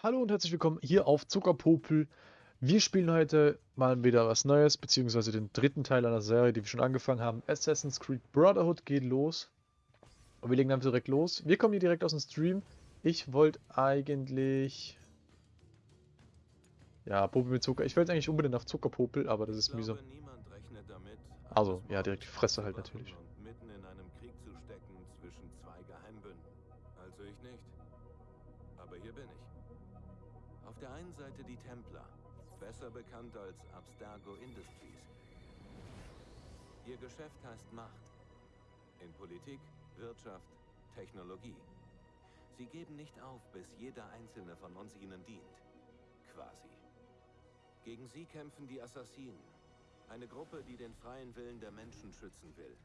Hallo und herzlich willkommen hier auf Zuckerpopel. Wir spielen heute mal wieder was Neues, beziehungsweise den dritten Teil einer Serie, die wir schon angefangen haben. Assassin's Creed Brotherhood geht los. Und wir legen dann direkt los. Wir kommen hier direkt aus dem Stream. Ich wollte eigentlich... Ja, Popel mit Zucker. Ich wollte eigentlich unbedingt nach Zuckerpopel, aber das ist mühsam. Also, ja, direkt die Fresse halt natürlich. Auf der einen Seite die Templer, besser bekannt als Abstergo Industries. Ihr Geschäft heißt Macht. In Politik, Wirtschaft, Technologie. Sie geben nicht auf, bis jeder einzelne von uns ihnen dient. Quasi. Gegen sie kämpfen die Assassinen. Eine Gruppe, die den freien Willen der Menschen schützen will.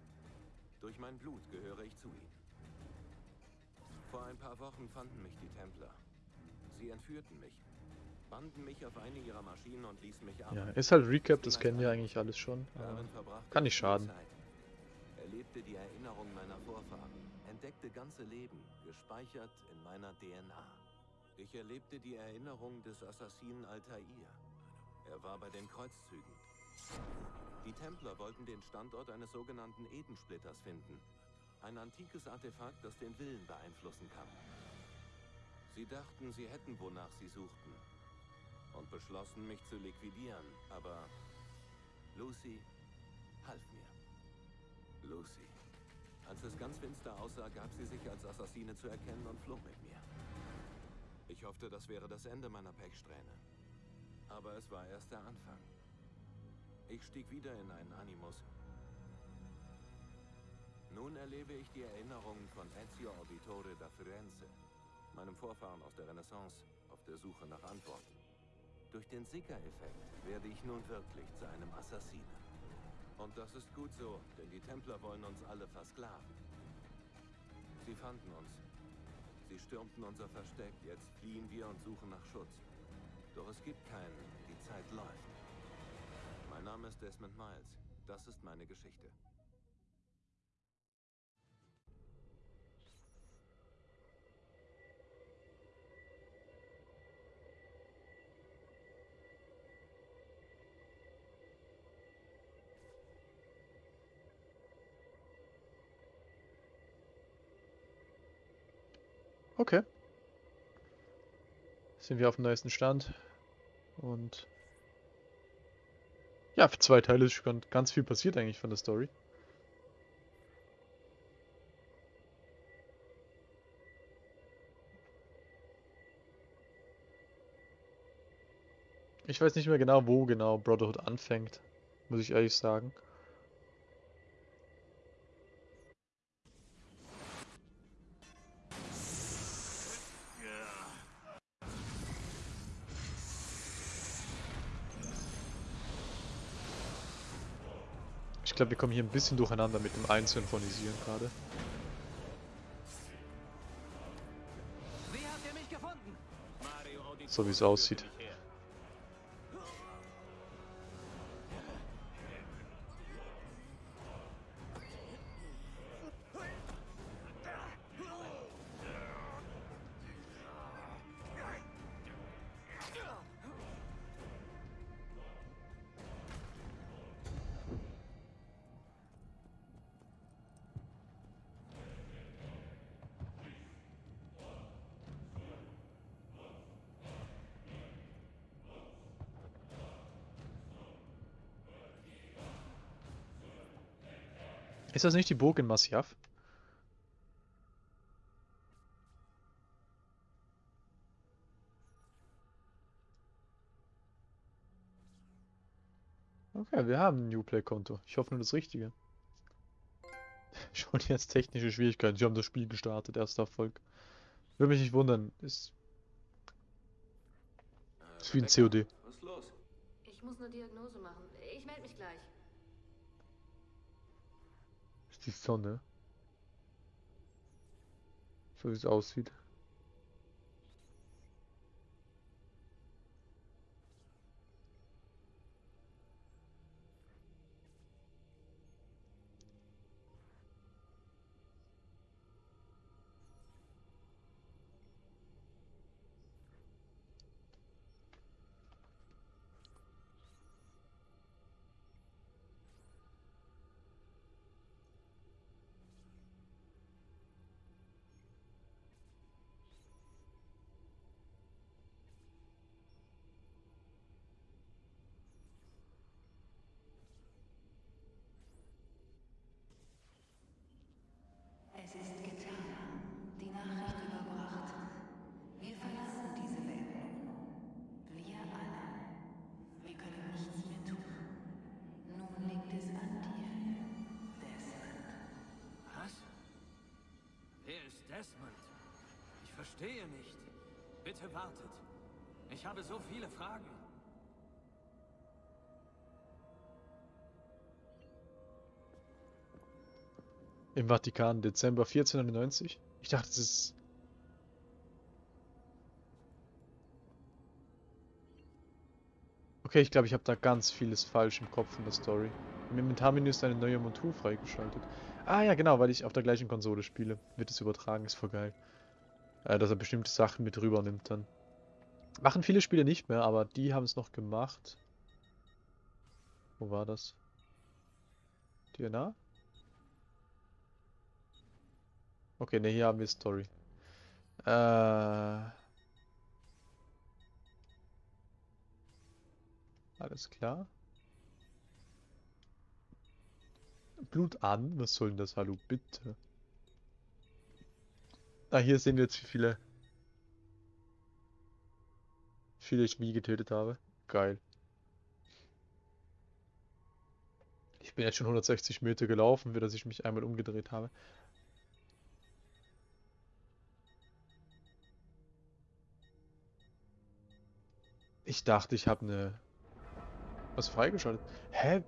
Durch mein Blut gehöre ich zu ihnen. Vor ein paar Wochen fanden mich die Templer. Sie entführten mich, banden mich auf eine ihrer Maschinen und ließen mich ab. Ja, ist halt Recap, das kennen wir eigentlich alles schon. Kann nicht schaden. Erlebte die Erinnerung meiner Vorfahren, entdeckte ganze Leben, gespeichert in meiner DNA. Ich erlebte die Erinnerung des Assassinen Altair. Er war bei den Kreuzzügen. Die Templer wollten den Standort eines sogenannten Edensplitters finden. Ein antikes Artefakt, das den Willen beeinflussen kann. Sie dachten, sie hätten, wonach sie suchten. Und beschlossen, mich zu liquidieren. Aber Lucy half mir. Lucy. Als es ganz finster aussah, gab sie sich als Assassine zu erkennen und flog mit mir. Ich hoffte, das wäre das Ende meiner Pechsträhne. Aber es war erst der Anfang. Ich stieg wieder in einen Animus. Nun erlebe ich die Erinnerungen von Ezio Auditore da Firenze, meinem Vorfahren aus der Renaissance, auf der Suche nach Antworten. Durch den Sicker-Effekt werde ich nun wirklich zu einem Assassinen. Und das ist gut so, denn die Templer wollen uns alle versklaven. Sie fanden uns. Sie stürmten unser Versteck, jetzt fliehen wir und suchen nach Schutz. Doch es gibt keinen, die Zeit läuft. Mein Name ist Desmond Miles. Das ist meine Geschichte. Okay. Sind wir auf dem neuesten Stand. Und ja, für zwei Teile ist schon ganz viel passiert eigentlich von der Story. Ich weiß nicht mehr genau, wo genau Brotherhood anfängt, muss ich ehrlich sagen. Glaube, wir kommen hier ein bisschen durcheinander mit dem Einsynchronisieren gerade. So wie es aussieht. Ist das nicht die Burg in Masyaf? Okay, wir haben ein Uplay-Konto. Ich hoffe nur das Richtige. Schon jetzt technische Schwierigkeiten. Sie haben das Spiel gestartet, erster Erfolg. Würde mich nicht wundern. Ist, ist wie ein COD. Was ist los? Ich muss eine Diagnose machen. Ich melde mich gleich. Die Sonne. So wie es aussieht. Desmond? Ich verstehe nicht. Bitte wartet. Ich habe so viele Fragen. Im Vatikan, Dezember 1491. Ich dachte, es ist. Okay, ich glaube, ich habe da ganz vieles falsch im Kopf in der Story. Im Inventarmenü ist eine neue Montur freigeschaltet. Ah ja, genau, weil ich auf der gleichen Konsole spiele. Wird es übertragen, ist voll geil. Äh, dass er bestimmte Sachen mit rüber nimmt dann. Machen viele Spiele nicht mehr, aber die haben es noch gemacht. Wo war das? DNA? Okay, ne, hier haben wir Story. Äh. Alles klar. Blut an? Was soll denn das? Hallo, bitte. Ah, hier sehen wir jetzt, wie viele. Wie viele ich wie getötet habe. Geil. Ich bin jetzt schon 160 Meter gelaufen, für dass ich mich einmal umgedreht habe. Ich dachte, ich habe eine... Was freigeschaltet? Hä?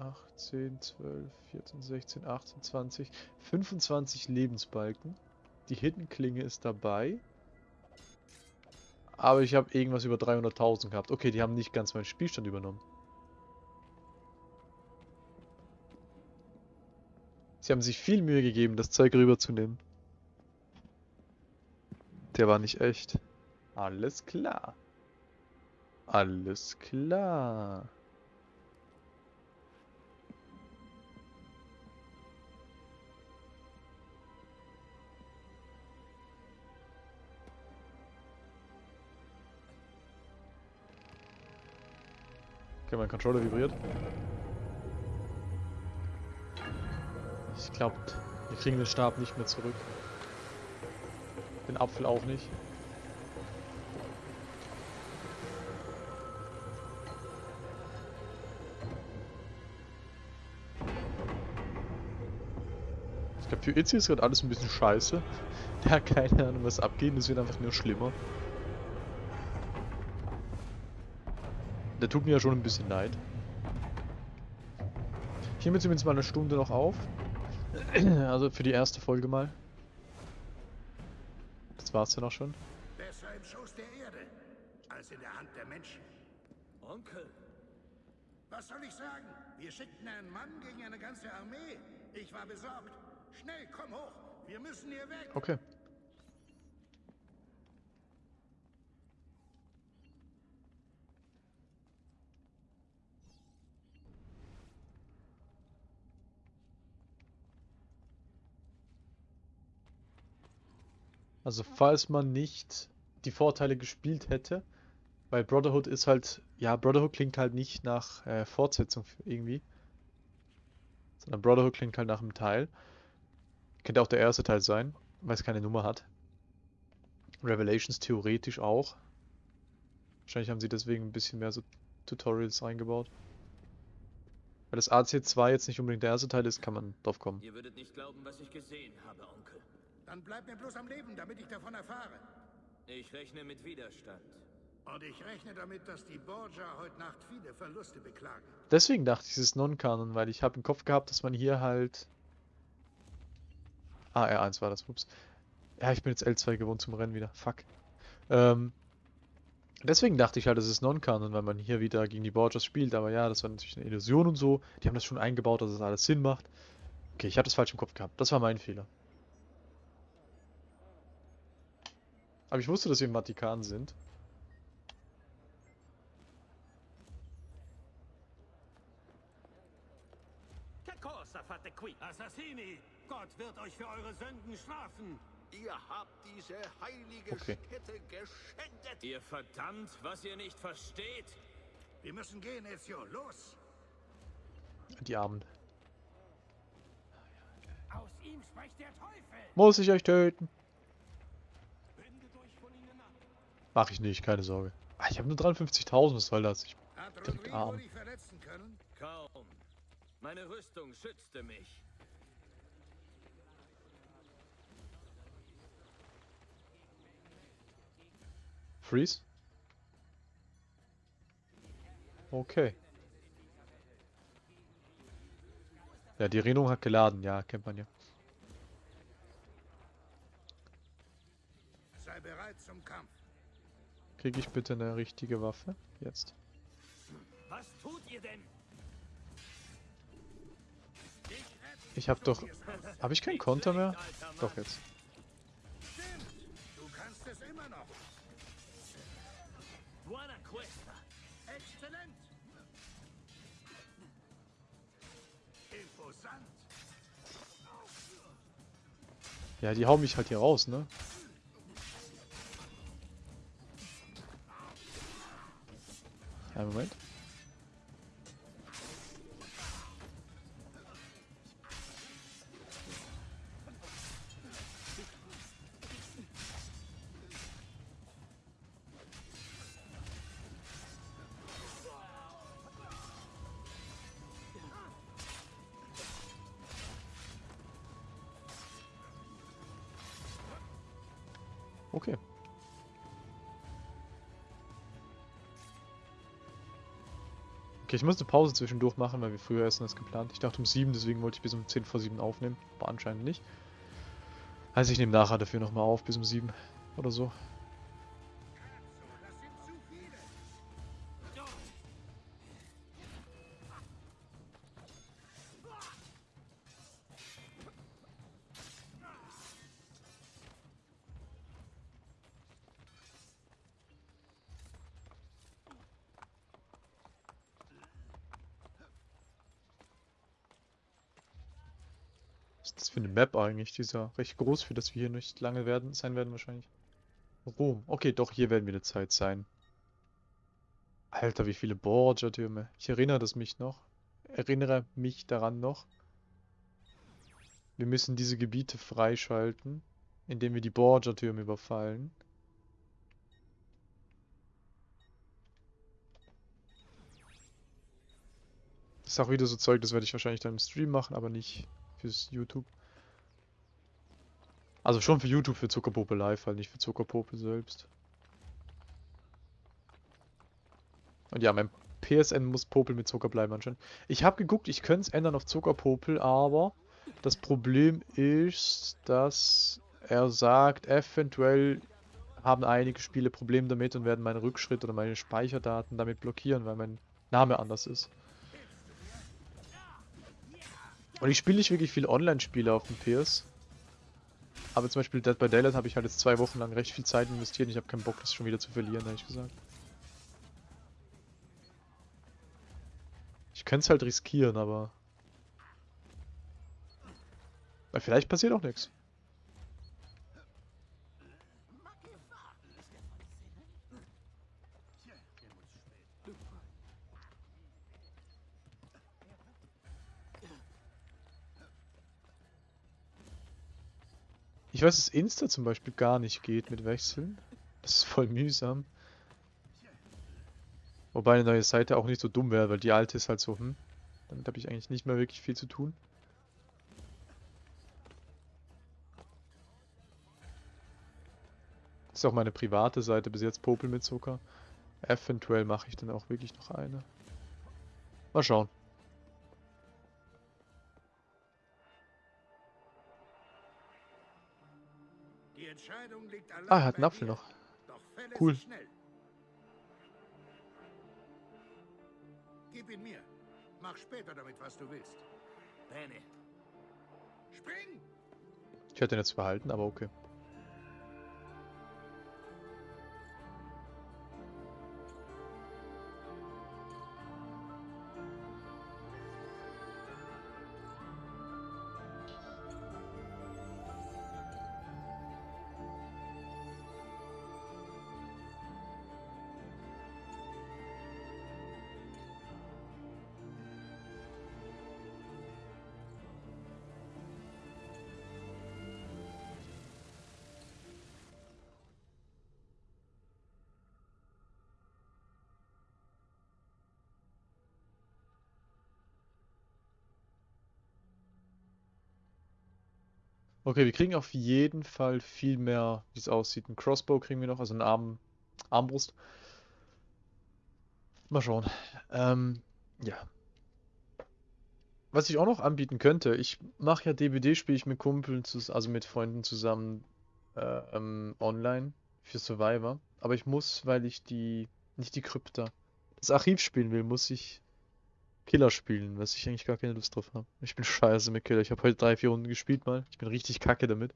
18, 12, 14, 16, 18, 20, 25 Lebensbalken. Die Hidden-Klinge ist dabei. Aber ich habe irgendwas über 300.000 gehabt. Okay, die haben nicht ganz meinen Spielstand übernommen. Sie haben sich viel Mühe gegeben, das Zeug rüberzunehmen. Der war nicht echt. Alles klar. Alles klar. Okay, mein Controller vibriert. Ich glaube, wir kriegen den Stab nicht mehr zurück. Den Apfel auch nicht. Ich glaube, für Itzy ist gerade alles ein bisschen scheiße. Der hat keine Ahnung, was abgeht. Es wird einfach nur schlimmer. Der tut mir ja schon ein bisschen leid. Hiermit sind wir jetzt mal eine Stunde noch auf. Also für die erste Folge mal. Das war's dann auch schon. Besser im Schoß der Erde als in der Hand der Menschen. Onkel, Was soll ich sagen? Wir schickten einen Mann gegen eine ganze Armee. Ich war besorgt. Schnell, komm hoch. Wir müssen hier weg. Okay. Also falls man nicht die Vorteile gespielt hätte, weil Brotherhood ist halt, ja, Brotherhood klingt halt nicht nach äh, Fortsetzung irgendwie, sondern Brotherhood klingt halt nach einem Teil. Könnte auch der erste Teil sein, weil es keine Nummer hat. Revelations theoretisch auch. Wahrscheinlich haben sie deswegen ein bisschen mehr so Tutorials eingebaut. Weil das AC2 jetzt nicht unbedingt der erste Teil ist, kann man drauf kommen. ihr würdet nicht glauben, was ich gesehen habe, Onkel. Dann bleib mir bloß am Leben, damit ich davon erfahre. Ich rechne mit Widerstand. Und ich rechne damit, dass die Borgia heute Nacht viele Verluste beklagen. Deswegen dachte ich, es ist Non-Kanon, weil ich habe im Kopf gehabt, dass man hier halt... Ah, R1 war das, ups. Ja, ich bin jetzt L2 gewohnt zum Rennen wieder, fuck. Ähm, deswegen dachte ich halt, es ist Non-Kanon, weil man hier wieder gegen die Borgias spielt, aber ja, das war natürlich eine Illusion und so. Die haben das schon eingebaut, dass es alles Sinn macht. Okay, ich habe das falsch im Kopf gehabt, das war mein Fehler. Aber ich wusste, dass wir im Vatikan sind. Fate qui? Assassini! Gott wird euch für eure Sünden strafen! Ihr habt diese heilige Okay. Stätte geschändet. Ihr verdammt, was ihr nicht versteht! Wir müssen gehen, Ezio. Los! Die Armen. Aus ihm spricht der Teufel. Muss ich euch töten? Wendet euch von ihnen ab. Mach ich nicht, keine Sorge. Ah, ich habe nur 53.000, was soll das? Ich, Hat Direkt Arm. Kaum. Meine Rüstung schützte mich. freeze? Okay. Ja, die Erinnerung hat geladen, ja, kennt man ja. Sei bereit zum Kampf. Kriege ich bitte eine richtige Waffe? Jetzt. Was tut ihr denn? Ich habe doch... Habe ich keinen Konter mehr? Doch, jetzt. Stimmt. Du kannst es immer noch. Buena Cuesta. Exzellent. Imposant. Ja, die hauen mich halt hier raus, ne? Einen Moment. Okay. Okay, ich muss eine Pause zwischendurch machen, weil wir früher essen als geplant. Ich dachte um 7, deswegen wollte ich bis um 10 vor 7 aufnehmen. Aber anscheinend nicht. Also ich nehme nachher dafür nochmal auf, bis um 7 oder so. Map eigentlich? Die ist ja recht groß, für das wir hier nicht lange werden, sein werden wahrscheinlich. Rom. Okay, doch, hier werden wir eine Zeit sein. Alter, wie viele Borgia-Türme. Ich erinnere das mich noch. Erinnere mich daran noch. Wir müssen diese Gebiete freischalten, indem wir die Borgia-Türme überfallen. Das ist auch wieder so Zeug, das werde ich wahrscheinlich dann im Stream machen, aber nicht fürs YouTube. Also schon für YouTube, für Zuckerpope Live, halt nicht für Zuckerpope selbst. Und ja, mein PSN muss Popel mit Zucker bleiben anscheinend. Ich habe geguckt, ich könnte es ändern auf Zuckerpopel, aber das Problem ist, dass er sagt, eventuell haben einige Spiele Probleme damit und werden meinen Rückschritt oder meine Speicherdaten damit blockieren, weil mein Name anders ist. Und ich spiele nicht wirklich viel Online-Spiele auf dem PS. Aber zum Beispiel Dead by Daylight habe ich halt jetzt zwei Wochen lang recht viel Zeit investiert und ich habe keinen Bock, das schon wieder zu verlieren, ehrlich gesagt. Ich könnte es halt riskieren, aber... Vielleicht passiert auch nichts. Ich weiß, dass Insta zum Beispiel gar nicht geht mit Wechseln. Das ist voll mühsam. Wobei eine neue Seite auch nicht so dumm wäre, weil die alte ist halt so, hm. Damit habe ich eigentlich nicht mehr wirklich viel zu tun. Das ist auch meine private Seite, bis jetzt Popel mit Zucker. Eventuell mache ich dann auch wirklich noch eine. Mal schauen. Ah, er hat einen Apfel noch. Doch fälle Cool. Gib ihn mir. Mach später damit, was du willst. Bene. Spring! Ich hätte ihn jetzt behalten, aber okay. Okay, wir kriegen auf jeden Fall viel mehr, wie es aussieht. Ein Crossbow kriegen wir noch, also eine Arm, Armbrust. Mal schauen. Ähm, ja. Was ich auch noch anbieten könnte, ich mache ja DBD, spiele ich mit Kumpeln, also mit Freunden zusammen äh, ähm, online für Survivor. Aber ich muss, weil ich die, nicht die Krypta, das Archiv spielen will, muss ich Killer spielen, was ich eigentlich gar keine Lust drauf habe. Ich bin scheiße mit Killer. Ich habe heute drei, vier Runden gespielt mal. Ich bin richtig kacke damit.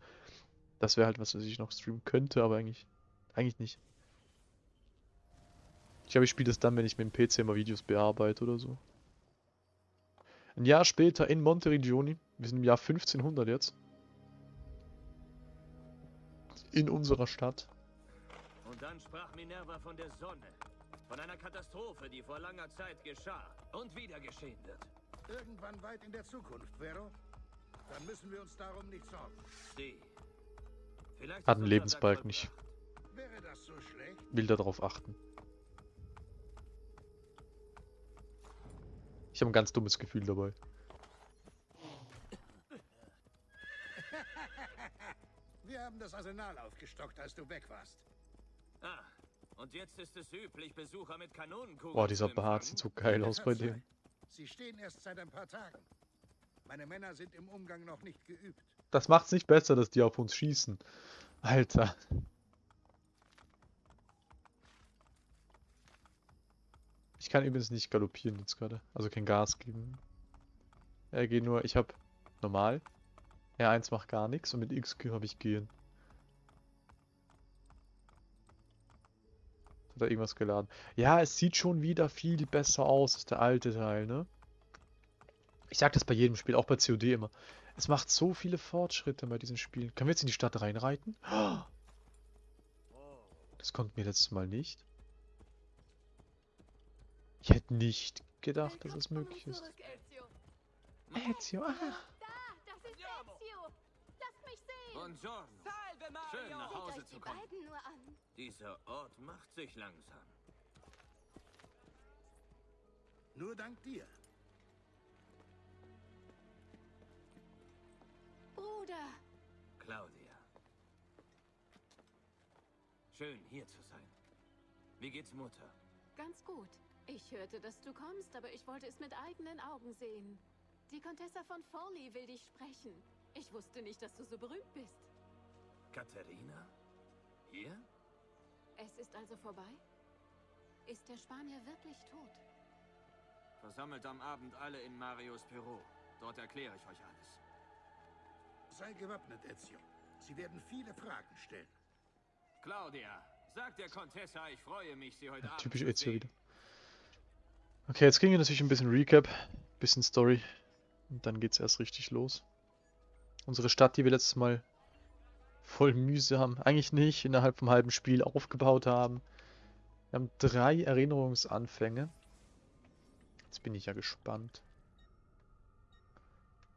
Das wäre halt was, was ich noch streamen könnte, aber eigentlich, eigentlich nicht. Ich glaube, ich spiele das dann, wenn ich mit dem PC mal Videos bearbeite oder so. Ein Jahr später in Monteriggioni. Wir sind im Jahr 1500 jetzt. In unserer Stadt. Und dann sprach Minerva von der Sonne. Von einer Katastrophe, die vor langer Zeit geschah und wieder geschehen wird. Irgendwann weit in der Zukunft, Vero? Dann müssen wir uns darum nicht sorgen. Sie. Vielleicht Hat einen Lebensbalken nicht. Wäre das so schlecht? Will darauf achten. Ich habe ein ganz dummes Gefühl dabei. Wir haben das Arsenal aufgestockt, als du weg warst. Ah, und jetzt ist es üblich, Besucher mit Kanonenkugeln Boah, dieser Bart sieht so geil aus bei dem. Sie stehen erst seit ein paar Tagen. Meine Männer sind im Umgang noch nicht geübt. Das macht's nicht besser, dass die auf uns schießen. Alter. Ich kann übrigens nicht galoppieren jetzt gerade. Also kein Gas geben. Er geht nur, ich habe normal. R1 macht gar nichts und mit X habe ich gehen. Hat er irgendwas geladen? Ja, es sieht schon wieder viel besser aus als der alte Teil, ne? Ich sag das bei jedem Spiel, auch bei COD immer. Es macht so viele Fortschritte bei diesen Spielen. Können wir jetzt in die Stadt reinreiten? Das konnten wir letztes Mal nicht. Ich hätte nicht gedacht, dass es möglich ist. Ezio, ah. Lass mich sehen. Buongiorno. Schön nach Seht Hause euch zu die kommen. beiden nur an. Dieser Ort macht sich langsam. Nur dank dir. Bruder, Claudia. Schön hier zu sein. Wie geht's Mutter? ganz gut. Ich hörte, dass du kommst, aber ich wollte es mit eigenen Augen sehen. Die Contessa von Forley will dich sprechen. Ich wusste nicht, dass du so berühmt bist. Katharina? Hier? Es ist also vorbei? Ist der Spanier wirklich tot? Versammelt am Abend alle in Marios Büro. Dort erkläre ich euch alles. Sei gewappnet, Ezio. Sie werden viele Fragen stellen. Claudia, sag der Contessa, ich freue mich, sie heute Ja, Abend typisch Ezio wieder. Okay, jetzt kriegen wir natürlich ein bisschen Recap, bisschen Story. Und dann geht's erst richtig los. Unsere Stadt, die wir letztes Mal voll mühsam, eigentlich nicht, innerhalb vom halben Spiel aufgebaut haben. Wir haben drei Erinnerungsanfänge. Jetzt bin ich ja gespannt.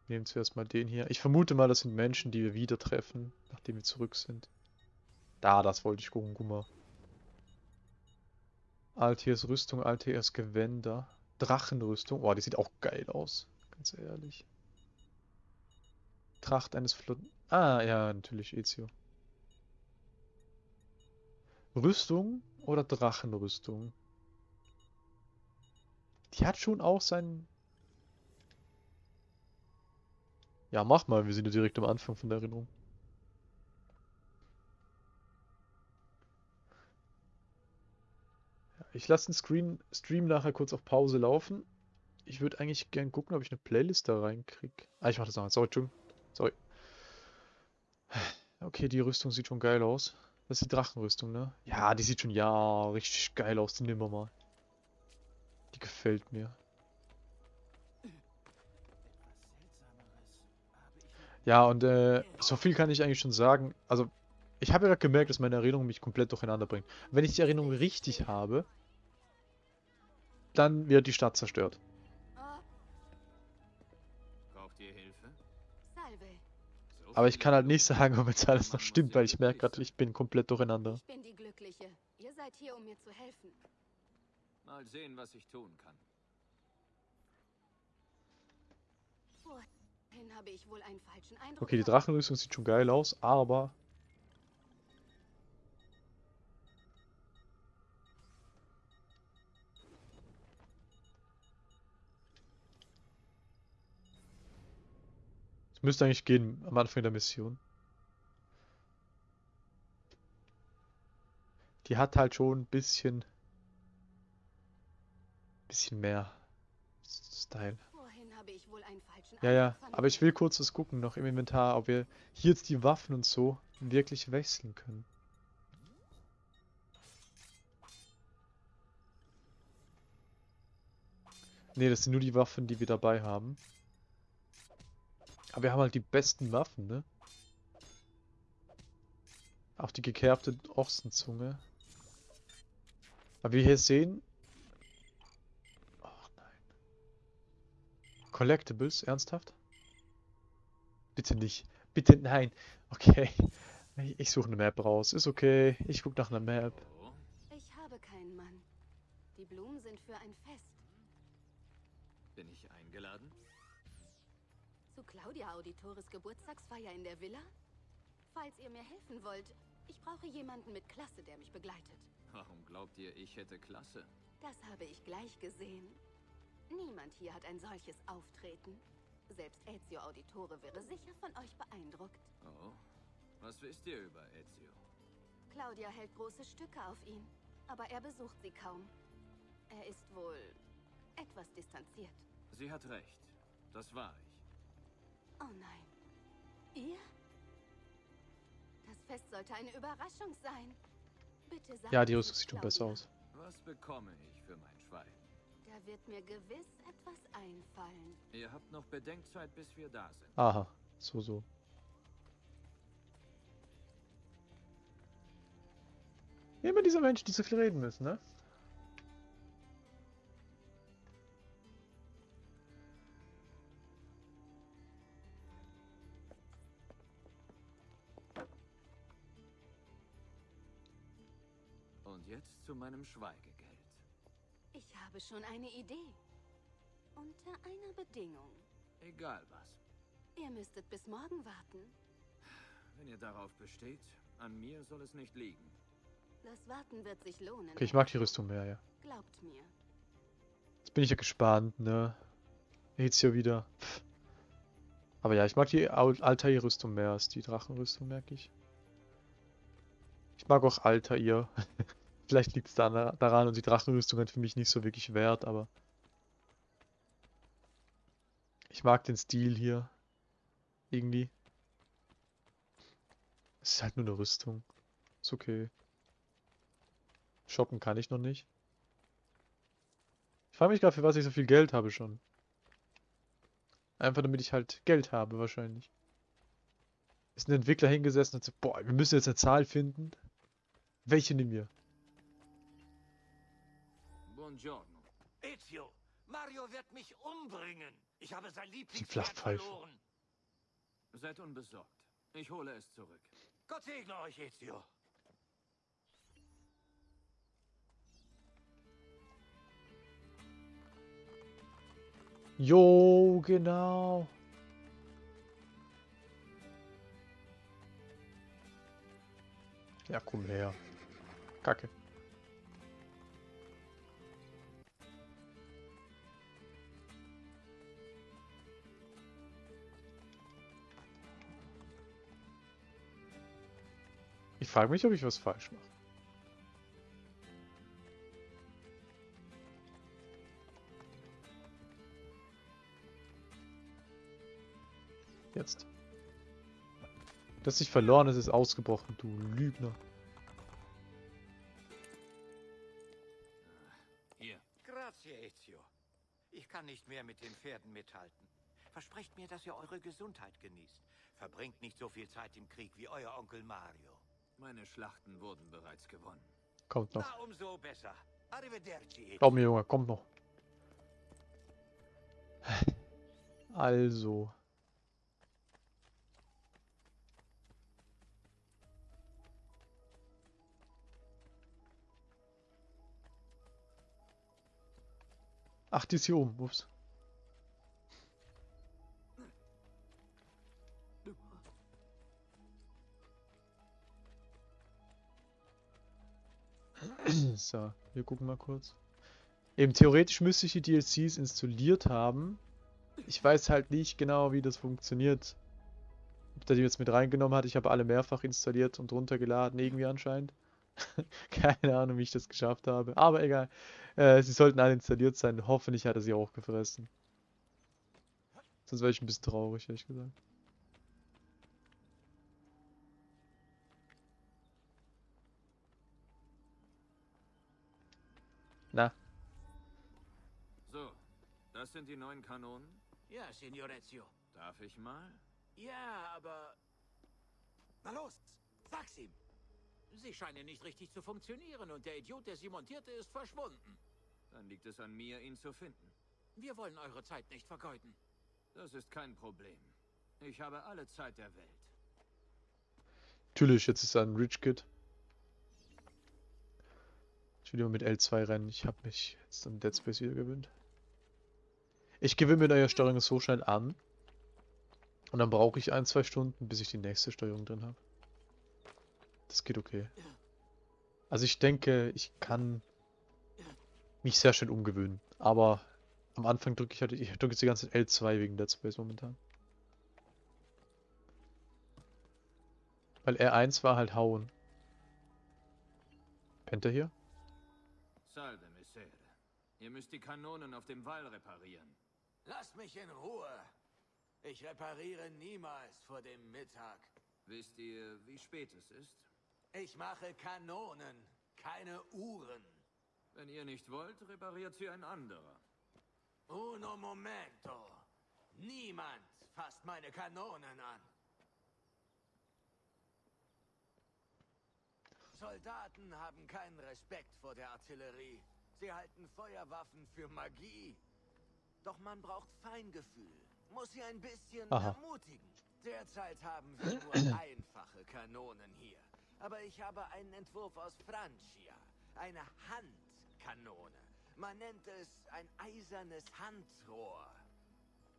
Nehmen zuerst mal den hier. Ich vermute mal, das sind Menschen, die wir wieder treffen, nachdem wir zurück sind. Da, das wollte ich gucken, guck mal. Altiers Rüstung, Altiers Gewänder. Drachenrüstung. Oh, die sieht auch geil aus. Ganz ehrlich. Tracht eines Flot... Ah, ja, natürlich Ezio. Rüstung oder Drachenrüstung? Die hat schon auch seinen... Ja, mach mal. Wir sind ja direkt am Anfang von der Erinnerung. Ich lasse den Screen, Stream nachher kurz auf Pause laufen. Ich würde eigentlich gern gucken, ob ich eine Playlist da reinkriege. Ah, ich mach das nachher. Sorry, Entschuldigung. Sorry. Okay, die Rüstung sieht schon geil aus. Das ist die Drachenrüstung, ne? Ja, die sieht schon, ja, richtig geil aus. Die nehmen wir mal. Die gefällt mir. Ja, und äh, so viel kann ich eigentlich schon sagen. Also, ich habe ja gemerkt, dass meine Erinnerung mich komplett durcheinander bringt. Wenn ich die Erinnerung richtig habe, dann wird die Stadt zerstört. Aber ich kann halt nicht sagen, ob jetzt alles noch stimmt, weil ich merke gerade, ich bin komplett durcheinander. Ich bin die Glückliche. Ihr seid hier, um mir zu helfen. Mal sehen, was ich tun kann. Wohin habe ich wohl einen falschen Eindruck? Okay, die? Drachenrüstung sieht schon geil aus, aber... müsste eigentlich gehen am Anfang der Mission. Die hat halt schon ein bisschen... bisschen mehr Style. Ja, ja, aber ich will kurz was gucken noch im Inventar, ob wir hier jetzt die Waffen und so wirklich wechseln können. Ne, das sind nur die Waffen, die wir dabei haben. Aber wir haben halt die besten Waffen, ne? Auch die gekerbte Ochsenzunge. Aber wie wir hier sehen... Ach nein. Collectibles, ernsthaft? Bitte nicht. Bitte nein. Okay. Ich, suche eine Map raus. Ist okay. Ich gucke nach einer Map. Oh, Ich habe keinen Mann. Die Blumen sind für ein Fest. bin ich eingeladen? Claudia Auditores Geburtstagsfeier in der Villa? Falls ihr mir helfen wollt, ich brauche jemanden mit Klasse, der mich begleitet. Warum glaubt ihr, ich hätte Klasse? Das habe ich gleich gesehen. Niemand hier hat ein solches Auftreten. Selbst Ezio Auditore wäre sicher von euch beeindruckt. Oh, was wisst ihr über Ezio? Claudia hält große Stücke auf ihn, aber er besucht sie kaum. Er ist wohl etwas distanziert. Sie hat recht. Das war ich. Oh nein. Ihr? Das Fest sollte eine Überraschung sein. Bitte sagt Ja, die Rüstung sieht schon besser aus. Was bekomme ich für mein Schwein? Da wird mir gewiss etwas einfallen. Ihr habt noch Bedenkzeit, bis wir da sind. Aha. So, so. Immer diese Menschen, die so viel reden müssen, ne? Und jetzt zu meinem Schweigegeld. Ich habe schon eine Idee. Unter einer Bedingung. Egal was. Ihr müsstet bis morgen warten. Wenn ihr darauf besteht, an mir soll es nicht liegen. Das Warten wird sich lohnen. Okay, ich mag die Rüstung mehr, ja. Glaubt mir. Jetzt bin ich ja gespannt, ne? Jetzt hier wieder. Pff. Aber ja, ich mag die Al- Altair-Rüstung mehr als die Drachenrüstung, merke ich. Ich mag auch Altair. Vielleicht liegt es daran und die Drachenrüstung hat für mich nicht so wirklich Wert, aber ich mag den Stil hier. Irgendwie. Es ist halt nur eine Rüstung. Ist okay. Shoppen kann ich noch nicht. Ich frage mich gerade, für was ich so viel Geld habe schon. Einfach damit ich halt Geld habe, wahrscheinlich. Ist ein Entwickler hingesessen und sagt, boah, wir müssen jetzt eine Zahl finden. Welche nehmen wir? Buongiorno. Ezio, Mario wird mich umbringen. Ich habe sein Lieblingspferd verloren. Seid unbesorgt. Ich hole es zurück. Gott segne euch, Ezio. Jo, genau. Ja, komm her. Kacke. Ich frage mich, ob ich was falsch mache. Jetzt. Das nicht verloren ist, ist ausgebrochen, du Lügner. Hier. Grazie, Ezio. Ich kann nicht mehr mit den Pferden mithalten. Versprecht mir, dass ihr eure Gesundheit genießt. Verbringt nicht so viel Zeit im Krieg wie euer Onkel Mario. Meine Schlachten wurden bereits gewonnen. Kommt noch. Na, umso besser. Arrivederci, mir, Junge, kommt noch. Also. Ach, die ist hier oben. Ups. So, wir gucken mal kurz. Eben theoretisch müsste ich die DLCs installiert haben. Ich weiß halt nicht genau, wie das funktioniert. Ob der die jetzt mit reingenommen hat. Ich habe alle mehrfach installiert und runtergeladen, irgendwie anscheinend. Keine Ahnung, wie ich das geschafft habe. Aber egal. Äh, sie sollten alle installiert sein. Hoffentlich hat er sie auch gefressen. Sonst wäre ich ein bisschen traurig, ehrlich gesagt. Sind die neuen Kanonen? Ja, Signorezio. Darf ich mal? Ja, aber... Na los, sag's ihm. Sie scheinen nicht richtig zu funktionieren und der Idiot, der sie montierte, ist verschwunden. Dann liegt es an mir, ihn zu finden. Wir wollen eure Zeit nicht vergeuden. Das ist kein Problem. Ich habe alle Zeit der Welt. natürlich, jetzt ist er ein Rich Kid. Ich will immer mit L2 rennen. Ich habe mich jetzt an Dead Space wieder gewöhnt. Ich gewöhne mir neue Steuerung so schnell an. Und dann brauche ich ein, zwei Stunden, bis ich die nächste Steuerung drin habe. Das geht okay. Also ich denke, ich kann mich sehr schön umgewöhnen. Aber am Anfang drücke ich halt, ich drücke jetzt die ganze Zeit L2 wegen Dead Space momentan. Weil R1 war halt hauen. Pennt er hier? Salve, Messere. Ihr müsst die Kanonen auf dem Wall reparieren. Lasst mich in Ruhe. Ich repariere niemals vor dem Mittag. Wisst ihr, wie spät es ist? Ich mache Kanonen, keine Uhren. Wenn ihr nicht wollt, repariert sie ein anderer. Uno momento. Niemand fasst meine Kanonen an. Soldaten haben keinen Respekt vor der Artillerie. Sie halten Feuerwaffen für Magie. Doch man braucht Feingefühl. Muss sie ein bisschen Aha. ermutigen. Derzeit haben wir nur einfache Kanonen hier. Aber ich habe einen Entwurf aus Francia. Eine Handkanone. Man nennt es ein eisernes Handrohr.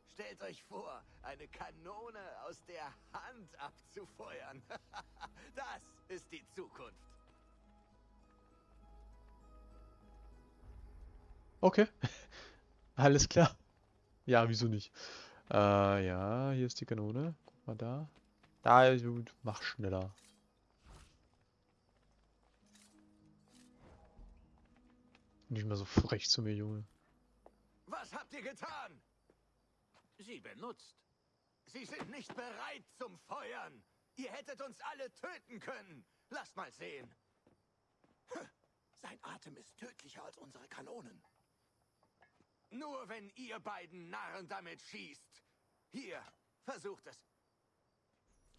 Stellt euch vor, eine Kanone aus der Hand abzufeuern. das ist die Zukunft. Okay. Alles klar. Ja, wieso nicht? Äh, ja, hier ist die Kanone. Guck mal da. Da, gut, mach schneller. Nicht mehr so frech zu mir, Junge. Was habt ihr getan? Sie benutzt. Sie sind nicht bereit zum Feuern. Ihr hättet uns alle töten können. Lasst mal sehen. Sein Atem ist tödlicher als unsere Kanonen. Nur wenn ihr beiden Narren damit schießt. Hier, versucht es.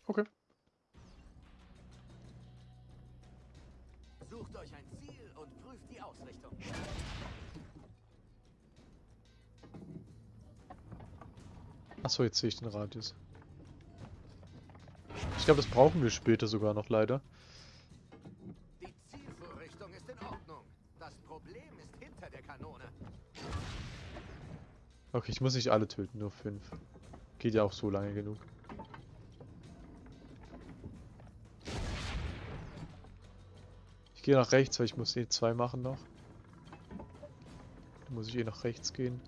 Okay. Sucht euch ein Ziel und prüft die Ausrichtung. Achso, jetzt sehe ich den Radius. Ich glaube, das brauchen wir später sogar noch leider. Die Zielvorrichtung ist in Ordnung. Das Problem ist hinter der Kanone. Okay, ich muss nicht alle töten, nur fünf. Geht ja auch so lange genug. Ich gehe nach rechts, weil ich muss eh zwei machen noch. Dann muss ich eh nach rechts gehen.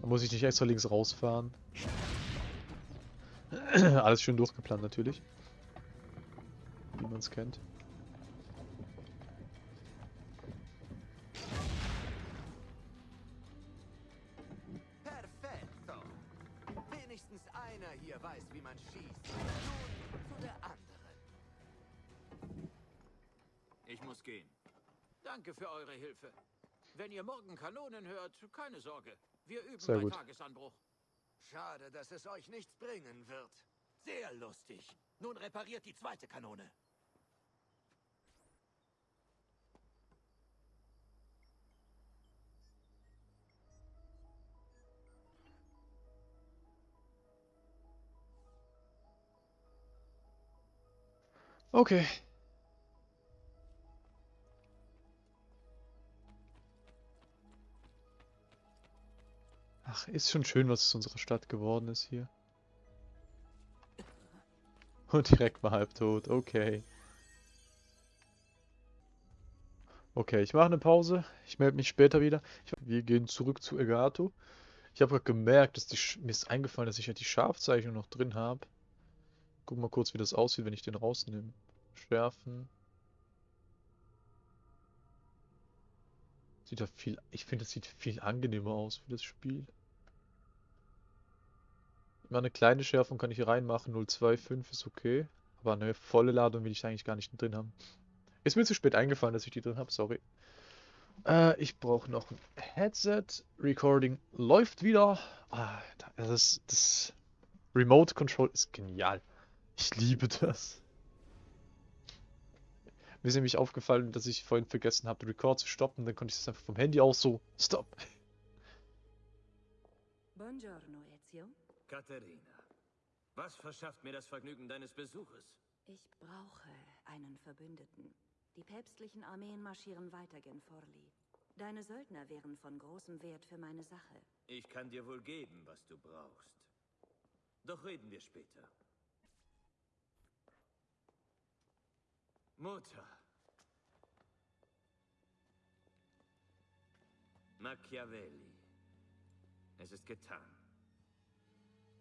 Dann muss ich nicht extra links rausfahren. Alles schön durchgeplant natürlich. Wie man es kennt. Weiß, wie man schießt. Nun zu der anderen. Ich muss gehen. Danke für eure Hilfe. Wenn ihr morgen Kanonen hört, keine Sorge. Wir üben Sehr bei gut. Tagesanbruch. Schade, dass es euch nichts bringen wird. Sehr lustig. Nun repariert die zweite Kanone. Okay. Ach, ist schon schön, was aus unserer Stadt geworden ist hier. Und direkt mal halbtot, okay. Okay, ich mache eine Pause. Ich melde mich später wieder. Ich, wir gehen zurück zu Egato. Ich habe gerade gemerkt, dass die, mir ist eingefallen, dass ich ja die Scharfzeichnung noch drin habe. Guck mal kurz, wie das aussieht, wenn ich den rausnehme. Schärfen. Sieht ja viel. Ich finde, es sieht viel angenehmer aus für das Spiel. Immer eine kleine Schärfung kann ich hier reinmachen. 025 ist okay. Aber eine volle Ladung will ich eigentlich gar nicht drin haben. Ist mir zu spät eingefallen, dass ich die drin habe, sorry. Äh, ich brauche noch ein Headset. Recording läuft wieder. Ah, da- das, das Remote Control ist genial. Ich liebe das. Mir ist nämlich aufgefallen, dass ich vorhin vergessen habe, den Record zu stoppen. Dann konnte ich das einfach vom Handy aus so. Stop. Buongiorno, Ezio. Katharina, was verschafft mir das Vergnügen deines Besuches? Ich brauche einen Verbündeten. Die päpstlichen Armeen marschieren weiter gen Forli. Deine Söldner wären von großem Wert für meine Sache. Ich kann dir wohl geben, was du brauchst. Doch reden wir später. Mutter. Machiavelli. Es ist getan.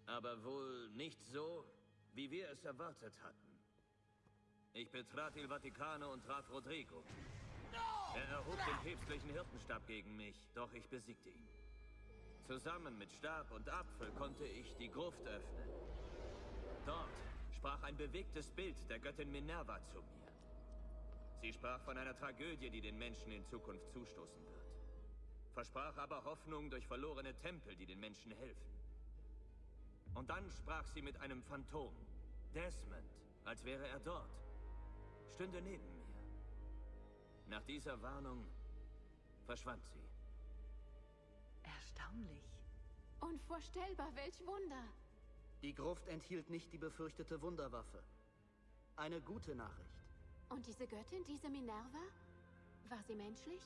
Aber wohl nicht so, wie wir es erwartet hatten. Ich betrat Il Vaticano und traf Rodrigo. Er erhob den päpstlichen Hirtenstab gegen mich, doch ich besiegte ihn. Zusammen mit Stab und Apfel konnte ich die Gruft öffnen. Dort sprach ein bewegtes Bild der Göttin Minerva zu mir. Sie sprach von einer Tragödie, die den Menschen in Zukunft zustoßen wird. Versprach aber Hoffnung durch verlorene Tempel, die den Menschen helfen. Und dann sprach sie mit einem Phantom, Desmond, als wäre er dort, stünde neben mir. Nach dieser Warnung verschwand sie. Erstaunlich. Unvorstellbar, welch Wunder. Die Gruft enthielt nicht die befürchtete Wunderwaffe. Eine gute Nachricht. Und diese Göttin, diese Minerva? War sie menschlich?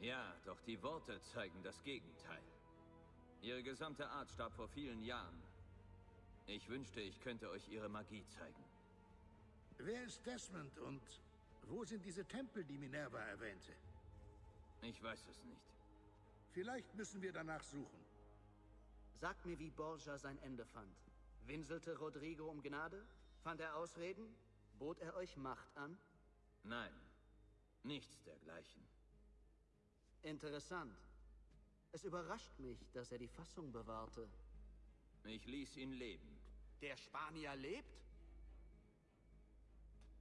Ja, doch die Worte zeigen das Gegenteil. Ihre gesamte Art starb vor vielen Jahren. Ich wünschte, ich könnte euch ihre Magie zeigen. Wer ist Desmond und wo sind diese Tempel, die Minerva erwähnte? Ich weiß es nicht. Vielleicht müssen wir danach suchen. Sag mir, wie Borgia sein Ende fand. Winselte Rodrigo um Gnade? Fand er Ausreden? Bot er euch Macht an? Nein, nichts dergleichen. Interessant. Es überrascht mich, dass er die Fassung bewahrte. Ich ließ ihn leben. Der Spanier lebt?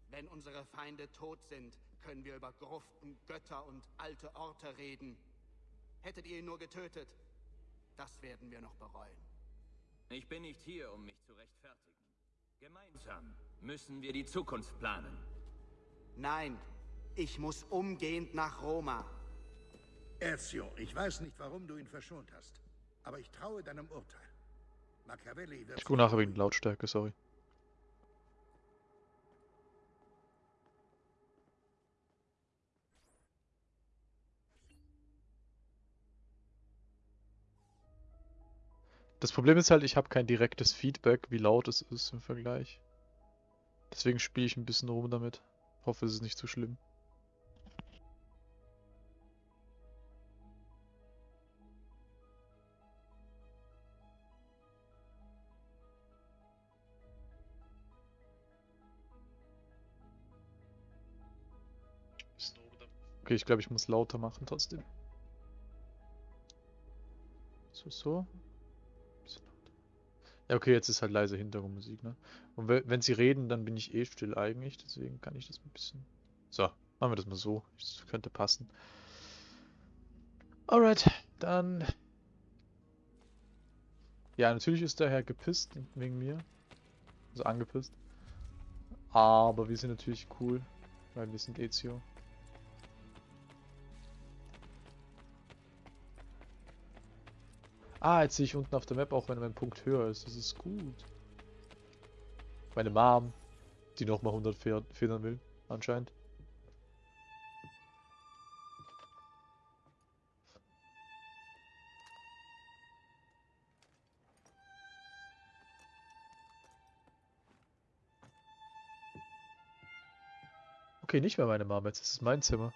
Wenn unsere Feinde tot sind, können wir über Gruften, Götter und alte Orte reden. Hättet ihr ihn nur getötet, das werden wir noch bereuen. Ich bin nicht hier, um mich zu rechtfertigen. Gemeinsam müssen wir die Zukunft planen. Nein, ich muss umgehend nach Roma. Ezio, ich weiß nicht, warum du ihn verschont hast. Aber ich traue deinem Urteil. Machiavelli wird... Ich gucke nachher wegen Lautstärke, sorry. Das Problem ist halt, ich habe kein direktes Feedback, wie laut es ist im Vergleich. Deswegen spiele ich ein bisschen rum damit. Hoffe, es ist nicht zu schlimm. Okay, ich glaube, ich muss lauter machen trotzdem. So, so. Ja, okay, jetzt ist halt leise Hintergrundmusik, ne? Und we- wenn sie reden, dann bin ich eh still eigentlich, deswegen kann ich das ein bisschen... So, machen wir das mal so. Das könnte passen. Alright, dann... Ja, natürlich ist der Herr gepisst wegen mir. Also angepisst. Aber wir sind natürlich cool, weil wir sind Ezio. Ah, jetzt sehe ich unten auf der Map auch, wenn mein Punkt höher ist. Das ist gut. Meine Mom, die nochmal 100 Pferd- Federn will, anscheinend. Okay, nicht mehr meine Mom, jetzt ist es mein Zimmer.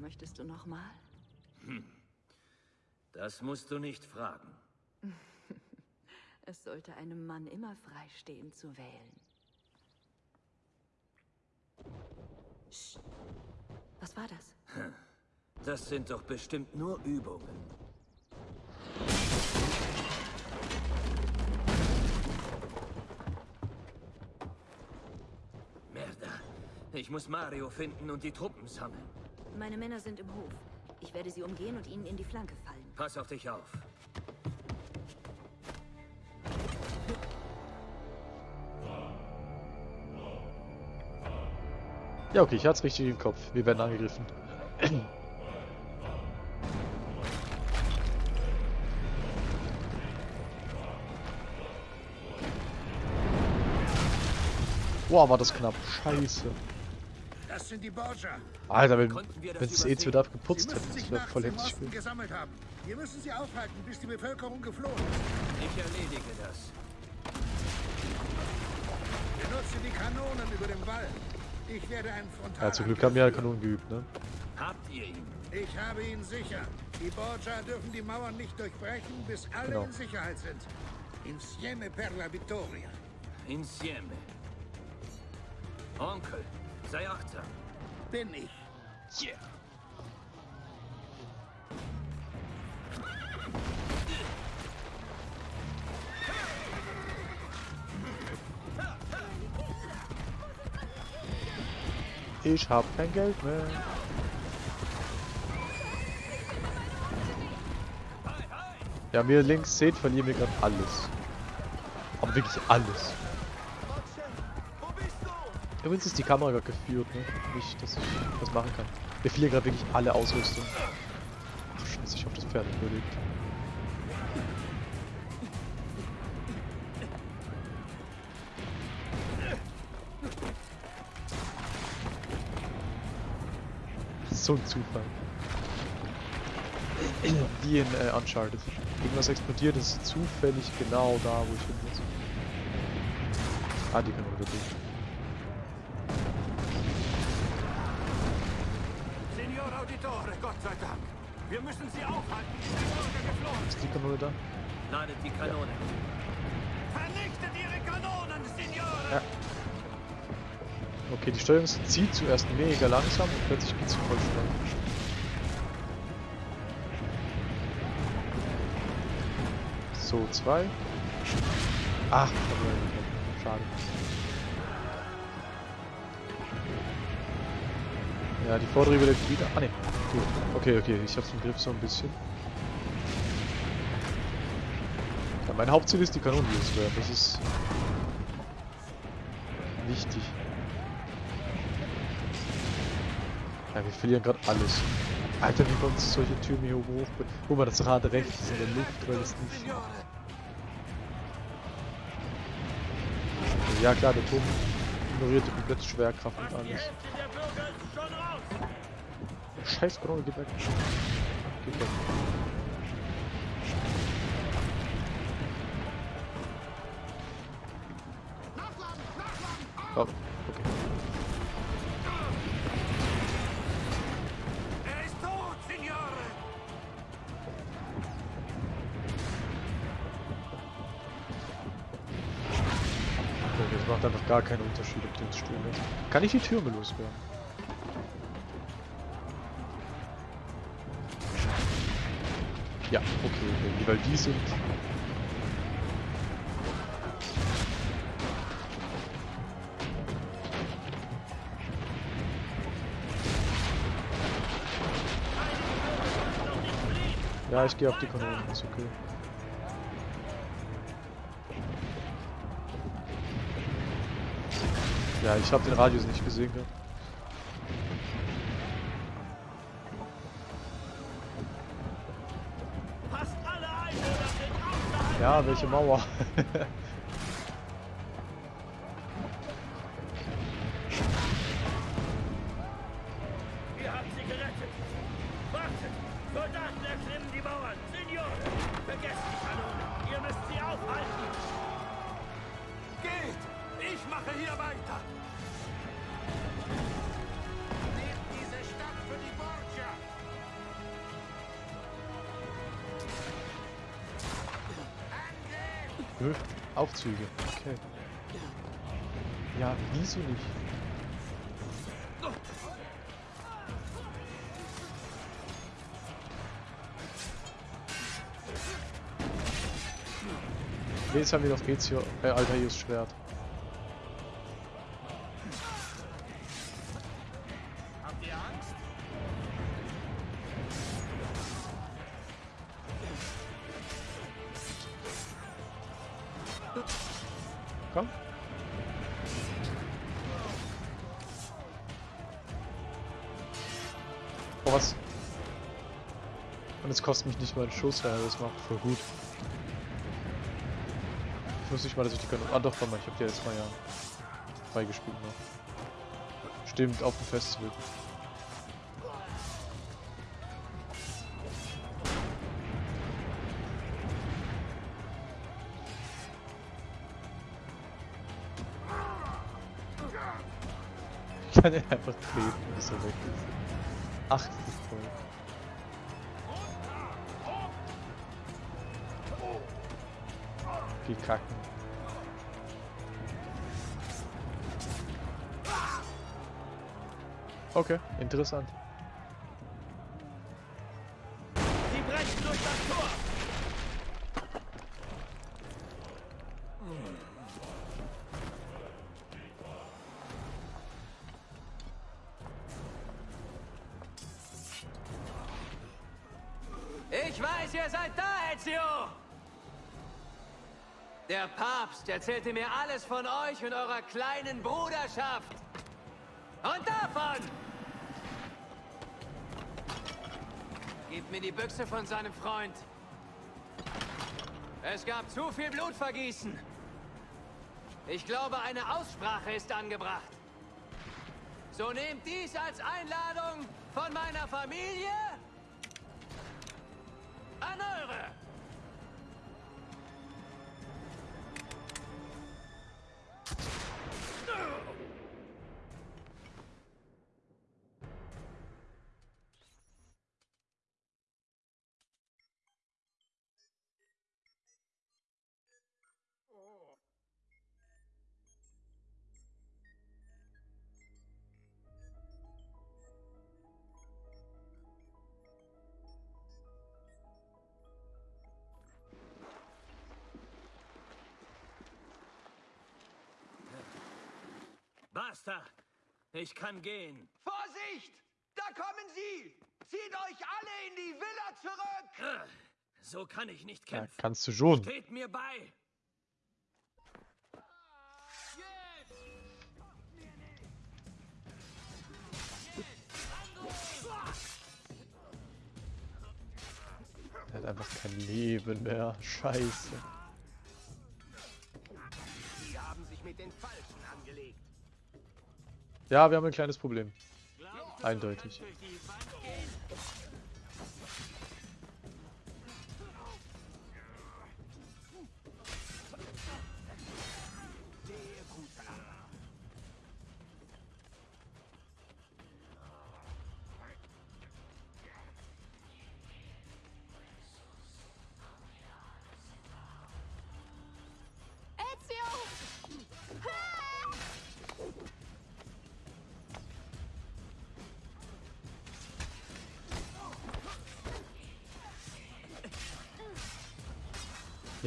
Möchtest du noch mal? Hm. Das musst du nicht fragen. es sollte einem Mann immer freistehen zu wählen. Psst. Was war das? Das sind doch bestimmt nur Übungen. Merda. Ich muss Mario finden und die Truppen sammeln. Meine Männer sind im Hof. Ich werde sie umgehen und ihnen in die Flanke fallen. Pass auf dich auf. Ja, okay, ich hatte es richtig im Kopf. Wir werden angegriffen. Boah, war das knapp. Scheiße. Das sind die Borgia. Alter, wenn es eh wieder abgeputzt hätte, das wäre voll heftig gesammelt haben. Wir müssen sie aufhalten, bis die Bevölkerung geflohen ist. Ich erledige das. Benutze die Kanonen über dem Wall. Ich werde einen Frontal. Ja, zum Glück haben wir ja Kanonen geübt, ne? Habt ihr ihn? Ich habe ihn sicher. Die Borgia dürfen die Mauern nicht durchbrechen, bis alle genau. in Sicherheit sind. Insieme per la vittoria. Insieme. Onkel, sei achtsam. Bin ich. Yeah. Ich hab kein Geld mehr. Ja, mir links seht, verlieren wir gerade alles. Aber wirklich alles. Übrigens ist die Kamera gerade geführt, ne? Nicht, dass ich was machen kann. Wir verlieren gerade wirklich alle Ausrüstung. Ach, scheiße, ich hoffe, das Pferd überlebt. So ein Zufall. Wie in äh, Uncharted. Irgendwas explodiert, ist zufällig genau da, wo ich hin muss. Ah, die können wir wieder Die Ist die Kanone da? Ladet die Kanone. Ja. Vernichtet ihre Kanonen, Signore! Ja. Okay, die Steuerung zieht zuerst mega langsam und plötzlich geht sie voll schnell. So, zwei. Ach, schade. Ja, die vordere wird wieder. Ah ne, gut. Okay, okay, ich hab's im Griff so ein bisschen. Ja, mein Hauptziel ist die Kanonen loswerden. Das ist wichtig. Ja, wir verlieren gerade alles. Alter, wie kommt solche Türen hier hoch? Guck mal, das Rad rechts in der Luft, weil es nicht. Ja klar, der Turm ignoriert die komplette Schwerkraft und alles. Scheiß Kanone, geht weg. Geht weg. Oh, okay. Er ist tot, Signore! Okay, das macht einfach gar keinen Unterschied, ob die uns lassen. Kann ich die Türme loswerden? Ja, okay, die, weil die sind. Ja, ich gehe auf die Kanonen, ist okay. Ja, ich habe den Radius nicht gesehen gehabt. Außerhalb Ja, welche Mauer? Ja, wieso nicht? Jetzt haben wir noch Ezio, äh, Altaius Schwert. Kostet mich nicht mal einen Schuss, wenn er das macht. Voll gut. Ich muss nicht mal, dass ich die Kanone... Ah doch, warte mal, ich habe die jetzt mal ja freigespielt noch. Stimmt, auf dem Festival. Ich kann ihn einfach treten, bis er weg ist. Ach, das ist toll. Die kacken. Okay, interessant. Erzählte mir alles von euch und eurer kleinen Bruderschaft. Und davon! Gebt mir die Büchse von seinem Freund. Es gab zu viel Blutvergießen. Ich glaube, eine Aussprache ist angebracht. So nehmt dies als Einladung von meiner Familie Basta! Ich kann gehen. Vorsicht! Da kommen sie! Zieht euch alle in die Villa zurück! So kann ich nicht Ja, kämpfen. kannst du schon. Steht mir bei! Er hat einfach kein Leben mehr. Scheiße. Ja, wir haben ein kleines Problem. Eindeutig.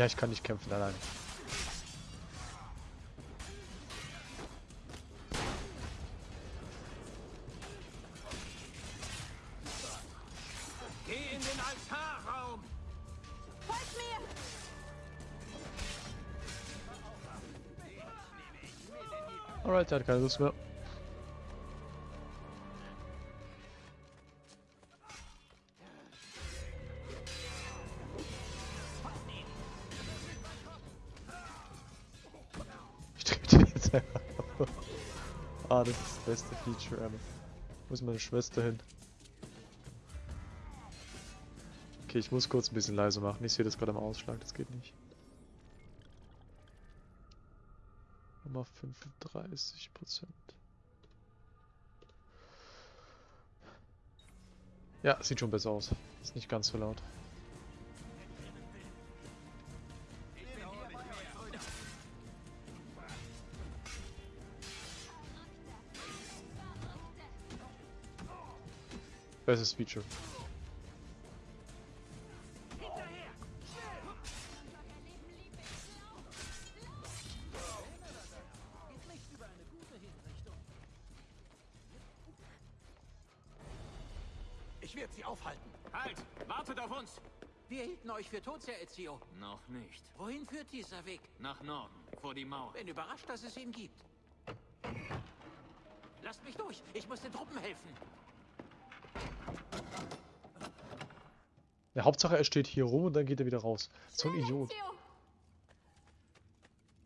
Ja, ich kann nicht kämpfen allein. Geh in den Altarraum! Folgt mir! Alright, er hat keine Lust mehr. Ever. Wo ist meine Schwester hin? Okay, ich muss kurz ein bisschen leiser machen. Ich sehe das gerade am Ausschlag, das geht nicht. Nummer 35 Prozent. Ja, sieht schon besser aus. Ist nicht ganz so laut. Bestes Feature. Ich werde sie aufhalten. Halt! Wartet auf uns! Wir hielten euch für tot, Sir Ezio. Noch nicht. Wohin führt dieser Weg? Nach Norden, vor die Mauer. Bin überrascht, dass es ihn gibt. Lasst mich durch. Ich muss den Truppen helfen. Ja, Hauptsache er steht hier rum und dann geht er wieder raus. So ein Idiot. Ezio!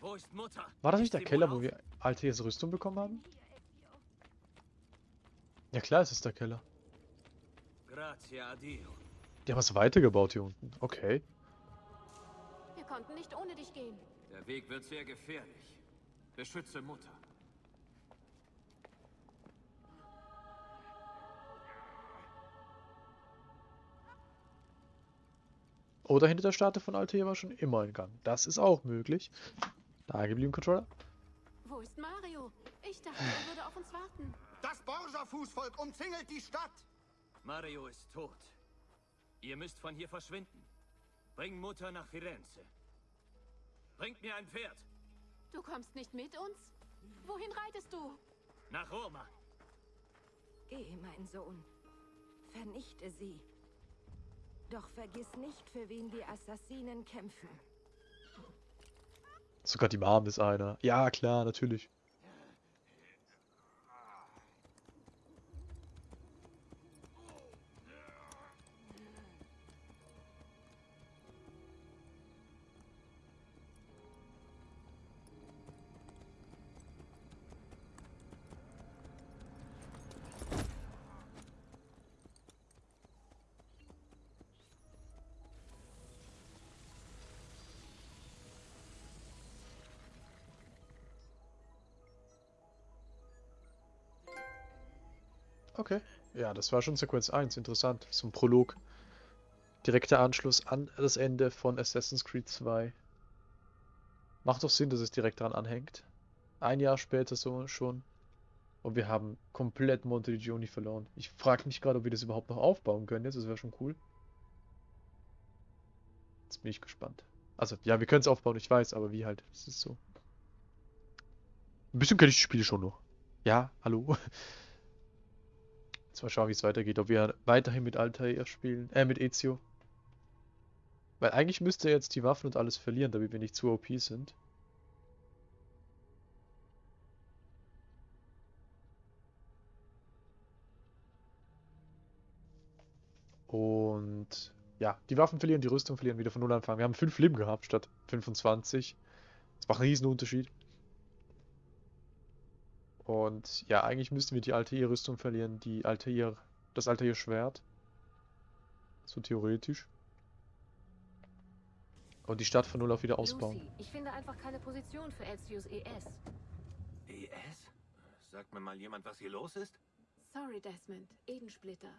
Wo ist Mutter? War das nicht der Keller, wo wir Altair's Rüstung bekommen haben? Ja klar, es ist der Keller. Die haben was weitergebaut hier unten. Okay. Wir konnten nicht ohne dich gehen. Der Weg wird sehr gefährlich. Beschütze Mutter. Oder hinter der Statue von Altair war schon immer ein Gang. Das ist auch möglich. Da geblieben, Controller. Wo ist Mario? Ich dachte, er würde auf uns warten. Das Borgia-Fußvolk umzingelt die Stadt. Mario ist tot. Ihr müsst von hier verschwinden. Bring Mutter nach Firenze. Bringt mir ein Pferd. Du kommst nicht mit uns? Wohin reitest du? Nach Roma. Geh, mein Sohn. Vernichte sie. Doch vergiss nicht, für wen die Assassinen kämpfen. Sogar die Mom ist einer. Ja, klar, natürlich. Ja, das war schon Sequenz 1. Interessant. So ein Prolog. Direkter Anschluss an das Ende von Assassin's Creed 2. Macht doch Sinn, dass es direkt daran anhängt. Ein Jahr später so schon. Und wir haben komplett Montegioni verloren. Ich frage mich gerade, ob wir das überhaupt noch aufbauen können jetzt. Das wäre schon cool. Jetzt bin ich gespannt. Also, ja, wir können es aufbauen, ich weiß, aber wie halt. Das ist so. Ein bisschen kenne ich die Spiele schon noch. Ja, hallo. Jetzt mal schauen, wie es weitergeht. Ob wir weiterhin mit Altair spielen. Äh, mit Ezio. Weil eigentlich müsste er jetzt die Waffen und alles verlieren, damit wir nicht zu OP sind. Und ja, die Waffen verlieren, die Rüstung verlieren, wieder von Null anfangen. Wir haben 5 Leben gehabt statt 25. Das macht einen riesen Unterschied. Und ja, eigentlich müssten wir die Altair-Rüstung verlieren, die Altair, das Altair-Schwert. So theoretisch. Und die Stadt von Null auf wieder ausbauen. Lucy, ich finde einfach keine Position für Elzios ES. ES? Sagt mir mal jemand, was hier los ist? Sorry, Desmond. Edensplitter.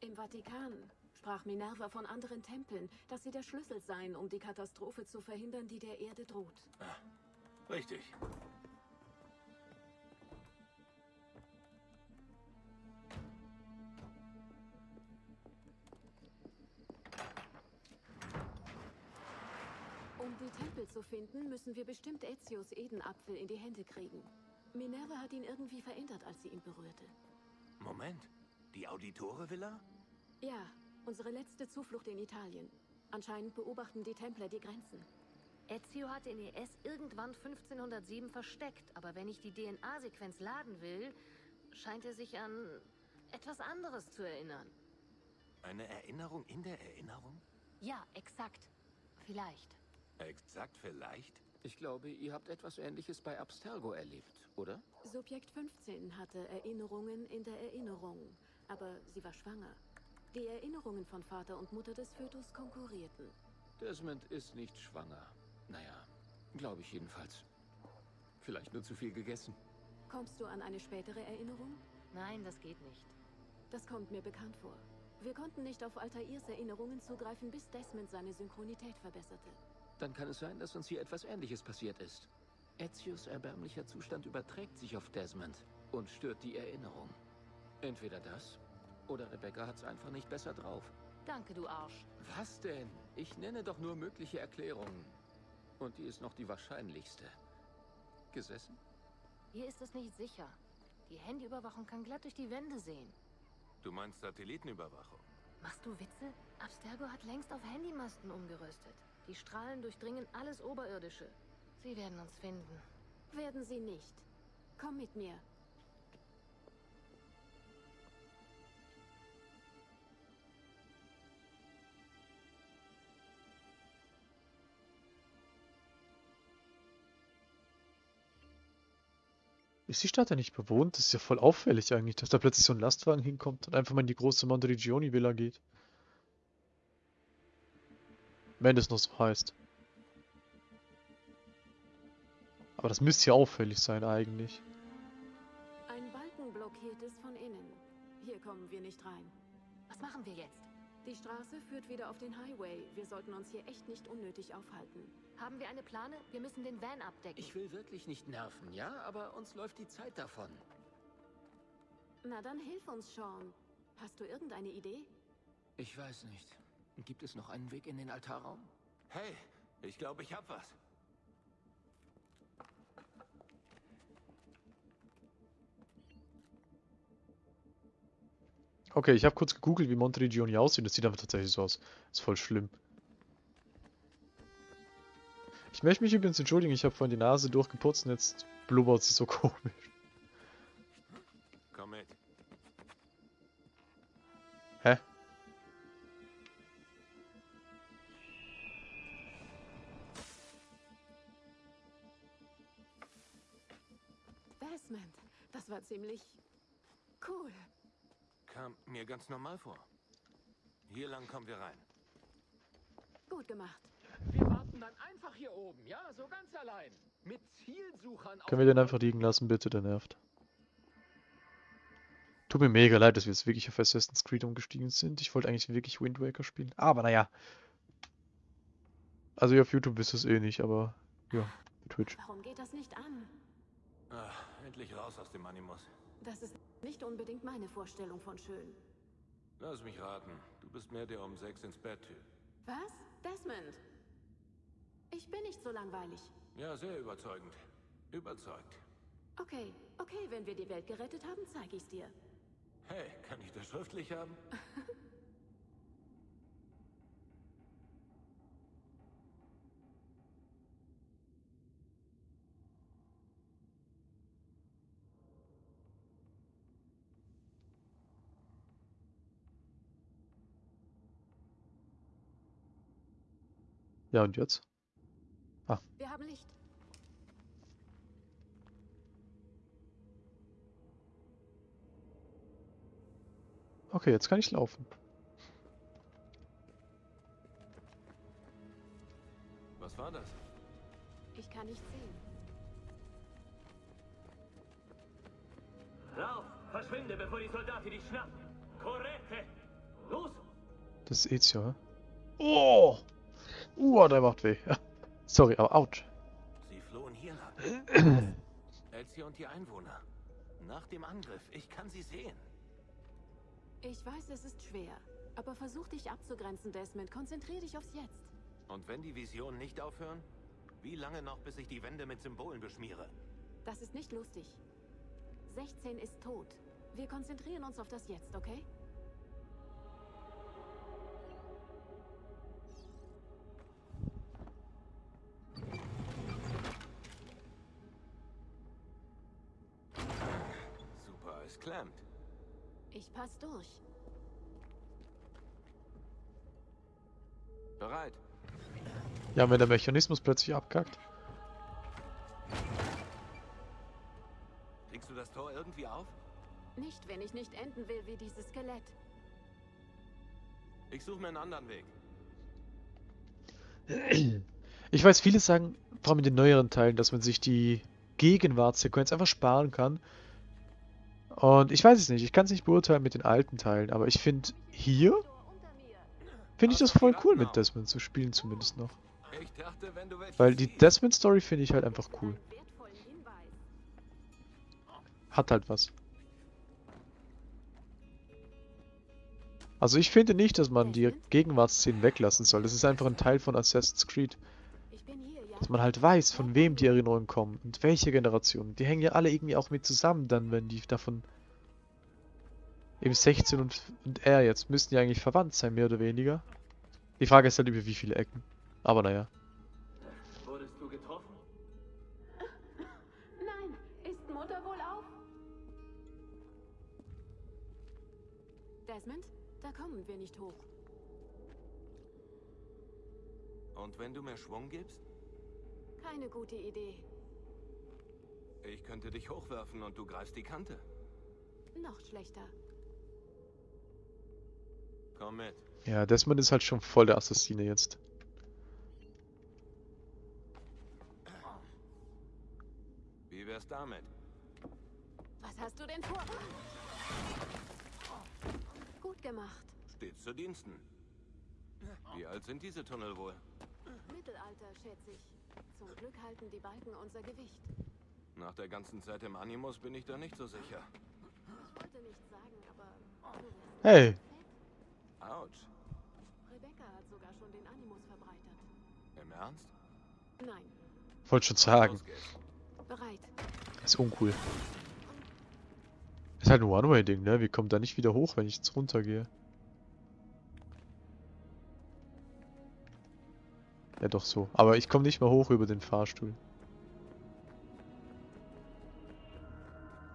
Im Vatikan sprach Minerva von anderen Tempeln, dass sie der Schlüssel seien, um die Katastrophe zu verhindern, die der Erde droht. Richtig. Tempel zu finden, müssen wir bestimmt Ezio's Edenapfel in die Hände kriegen. Minerva hat ihn irgendwie verändert, als sie ihn berührte. Moment, die Auditore-Villa? Ja, unsere letzte Zuflucht in Italien. Anscheinend beobachten die Templer die Grenzen. Ezio hat den ES irgendwann 1507 versteckt, aber wenn ich die DNA-Sequenz laden will, scheint er sich an etwas anderes zu erinnern. Eine Erinnerung in der Erinnerung? Ja, exakt. Vielleicht. Exakt vielleicht? Ich glaube, ihr habt etwas Ähnliches bei Abstergo erlebt, oder? Subjekt 15 hatte Erinnerungen in der Erinnerung, aber sie war schwanger. Die Erinnerungen von Vater und Mutter des Fötus konkurrierten. Desmond ist nicht schwanger. Naja, glaube ich jedenfalls. Vielleicht nur zu viel gegessen. Kommst du an eine spätere Erinnerung? Nein, das geht nicht. Das kommt mir bekannt vor. Wir konnten nicht auf Altairs Erinnerungen zugreifen, bis Desmond seine Synchronität verbesserte. Dann kann es sein, dass uns hier etwas Ähnliches passiert ist. Ezios erbärmlicher Zustand überträgt sich auf Desmond und stört die Erinnerung. Entweder das, oder Rebecca hat's einfach nicht besser drauf. Danke, du Arsch. Was denn? Ich nenne doch nur mögliche Erklärungen. Und die ist noch die wahrscheinlichste. Gesessen? Hier ist es nicht sicher. Die Handyüberwachung kann glatt durch die Wände sehen. Du meinst Satellitenüberwachung? Machst du Witze? Abstergo hat längst auf Handymasten umgerüstet. Die Strahlen durchdringen alles Oberirdische. Sie werden uns finden. Werden sie nicht. Komm mit mir. Ist die Stadt ja nicht bewohnt? Das ist ja voll auffällig eigentlich, dass da plötzlich so ein Lastwagen hinkommt und einfach mal in die große Monteriggioni Villa geht. Wenn es noch so heißt. Aber das müsste ja auffällig sein eigentlich. Ein Balken blockiert es von innen. Hier kommen wir nicht rein. Was machen wir jetzt? Die Straße führt wieder auf den Highway. Wir sollten uns hier echt nicht unnötig aufhalten. Haben wir eine Plane? Wir müssen den Van abdecken. Ich will wirklich nicht nerven, ja? Aber uns läuft die Zeit davon. Na dann hilf uns, Sean. Hast du irgendeine Idee? Ich weiß nicht. Gibt es noch einen Weg in den Altarraum? Hey, ich glaube, ich hab was. Okay, ich habe kurz gegoogelt, wie Monteriggioni aussieht. Das sieht aber tatsächlich so aus. ist voll schlimm. Ich möchte mich übrigens entschuldigen, ich habe vorhin die Nase durchgeputzt und jetzt blubbert sie so komisch. War ziemlich cool. Kam mir ganz normal vor. Hier lang kommen wir rein. Gut gemacht. Wir warten dann einfach hier oben, ja? So ganz allein. Mit Zielsuchern Können wir den einfach liegen lassen, bitte? Der nervt. Tut mir mega leid, dass wir jetzt wirklich auf Assassin's Creed umgestiegen sind. Ich wollte eigentlich wirklich Wind Waker spielen. Aber naja. Also auf YouTube wisst ihr es eh nicht, aber ja, Twitch. Warum geht das nicht an? Ach, endlich raus aus dem Animus. Das ist nicht unbedingt meine Vorstellung von schön. Lass mich raten. Du bist mehr der um sechs ins Bett Typ. Was? Desmond? Ich bin nicht so langweilig. Ja, sehr überzeugend. Überzeugt. Okay, okay, wenn wir die Welt gerettet haben, zeige ich's dir. Hey, kann ich das schriftlich haben? Ja, und jetzt? Ah, Wir haben Licht. okay, jetzt kann ich laufen. Was war das? Ich kann nicht sehen. Lauf! Verschwinde, bevor die Soldaten dich schnappen! Correte! Los! Das ist Ezio, hä? Oh! Uh, der macht weh. Sorry, aber ouch. Sie flohen hier lang. Elsie und die Einwohner. Nach dem Angriff. Ich kann sie sehen. Ich weiß, es ist schwer. Aber versuch dich abzugrenzen, Desmond. Konzentrier dich aufs Jetzt. Und wenn die Visionen nicht aufhören? Wie lange noch, bis ich die Wände mit Symbolen beschmiere? Das ist nicht lustig. 16 ist tot. Wir konzentrieren uns auf das Jetzt, okay? Super, es klemmt. Ich pass durch. Bereit. Ja, wenn der Mechanismus plötzlich abkackt. Kriegst du das Tor irgendwie auf? Nicht, wenn ich nicht enden will wie dieses Skelett. Ich suche mir einen anderen Weg. Ich weiß, viele sagen, vor allem in den neueren Teilen, dass man sich die Gegenwartssequenz einfach sparen kann. Und ich weiß es nicht, ich kann es nicht beurteilen mit den alten Teilen, aber ich finde hier, finde ich das voll cool mit Desmond zu spielen zumindest noch. Weil die Desmond-Story finde ich halt einfach cool. Hat halt was. Also ich finde nicht, dass man die Gegenwartsszenen weglassen soll. Das ist einfach ein Teil von Assassin's Creed. Ich bin hier, ja? Dass man halt weiß, von wem die Erinnerungen kommen und welche Generation. Die hängen ja alle irgendwie auch mit zusammen dann, wenn die davon... Eben 16 und, und er jetzt müssten ja eigentlich verwandt sein, mehr oder weniger. Die Frage ist halt über wie viele Ecken. Aber naja. Wurdest du getroffen? Nein, ist Mutter wohl auf? Desmond, da kommen wir nicht hoch. Und wenn du mir Schwung gibst? Keine gute Idee. Ich könnte dich hochwerfen und du greifst die Kante. Noch schlechter. Komm mit. Ja, Desmond ist halt schon voll der Assassine jetzt. Wie wär's damit? Was hast du denn vor? Gut gemacht. Stets zu Diensten. Wie alt sind diese Tunnel wohl? Mittelalter, schätze ich. Zum Glück halten die Balken unser Gewicht. Nach der ganzen Zeit im Animus bin ich da nicht so sicher. Ich wollte nichts sagen, aber... Hey. Autsch. Rebecca hat sogar schon den Animus verbreitert. Im Ernst? Nein, wollte schon sagen. Bereit. Ist uncool. Ist halt ein One-Way-Ding, ne? Wir kommen da nicht wieder hoch, wenn ich jetzt runtergehe. Ja, doch so. Aber ich komme nicht mehr hoch über den Fahrstuhl.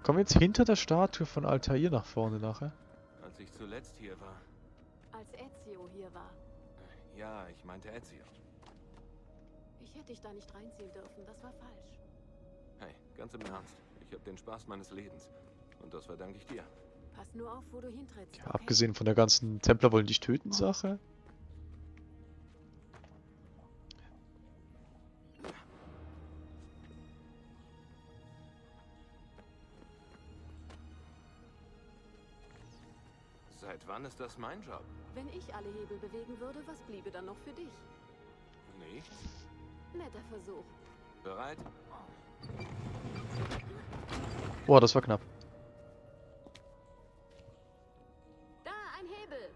Kommen wir jetzt hinter der Statue von Altair nach vorne nachher? Als ich zuletzt hier war. Als Ezio hier war. Ja, ich meinte Ezio. Ich hätte dich da nicht reinziehen dürfen, das war falsch. Hey, ganz im Ernst. Ich habe den Spaß meines Lebens. Und das verdanke ich dir. Pass nur auf, wo du hintrittst. Ja, okay? abgesehen von der ganzen Templer wollen dich töten Sache. Wann ist das mein Job? Wenn ich alle Hebel bewegen würde, was bliebe dann noch für dich? Nichts. Netter Versuch. Bereit? Boah, das war knapp. Da, ein Hebel.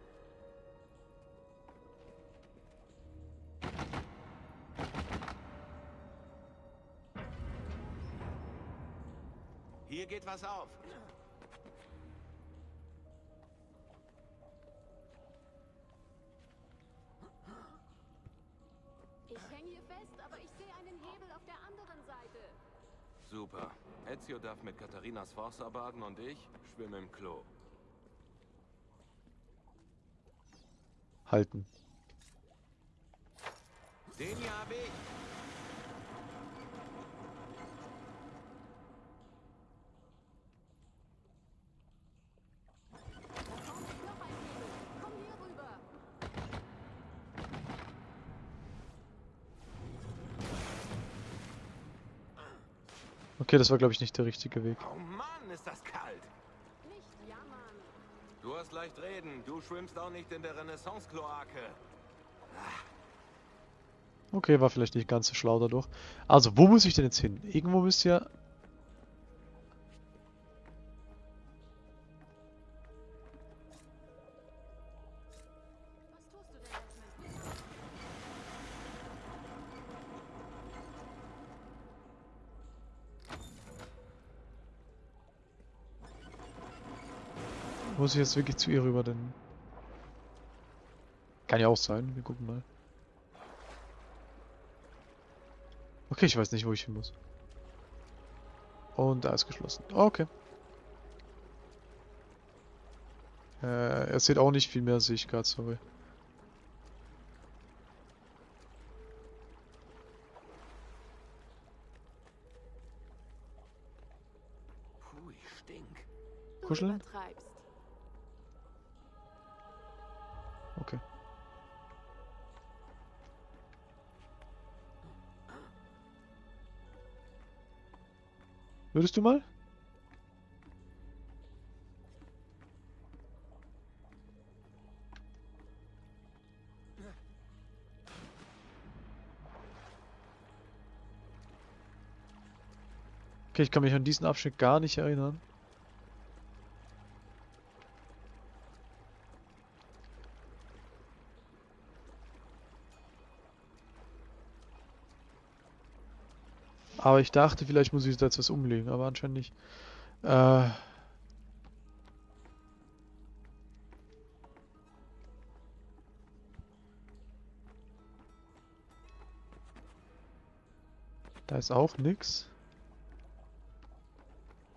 Hier geht was auf. Darf mit Katharinas Forza baden und ich schwimme im Klo. Halten. Den hier hab ich. Da vorne ist noch ein Hebel. Komm hier rüber. Okay, das war glaube ich nicht der richtige Weg. Oh Mann, ist das kalt. Nicht jammern. Du hast leicht reden. Du schwimmst auch nicht in der Renaissance-Kloake. Okay, war vielleicht nicht ganz so schlau dadurch. Also, wo muss ich denn jetzt hin? Irgendwo müsst ihr... Muss ich jetzt wirklich zu ihr rüber, denn... Kann ja auch sein, wir gucken mal. Okay, ich weiß nicht, wo ich hin muss. Und da ist geschlossen. Okay. Äh, er sieht auch nicht viel mehr, sehe ich gerade, sorry. Puh, ich stink. Kuscheln? Würdest du mal? Okay, ich kann mich an diesen Abschnitt gar nicht erinnern. Aber ich dachte, vielleicht muss ich da jetzt was umlegen, aber anscheinend nicht. Äh. Da ist auch nix.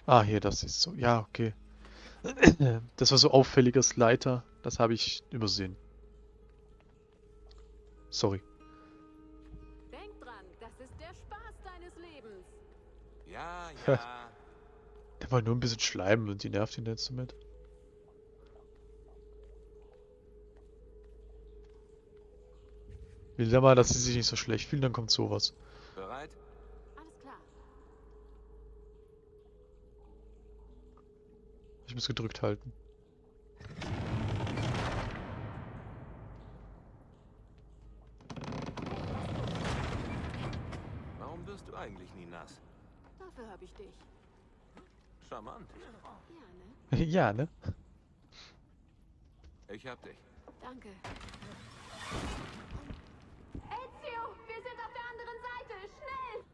Ah, hier, das ist so. Ja, okay. Das war so auffälliges Leiter. Das habe ich übersehen. Sorry. Ja, ja. Der war nur ein bisschen schleimen und die nervt ihn jetzt damit. Will der mal, dass sie sich nicht so schlecht fühlen, dann kommt sowas. Bereit? Alles klar. Ich muss gedrückt halten. Warum wirst du eigentlich nie nass? Dafür habe ich dich. Charmant. Ja, ne? ja, ne? Ich hab dich. Danke. Ezio, wir sind auf der anderen Seite. Schnell!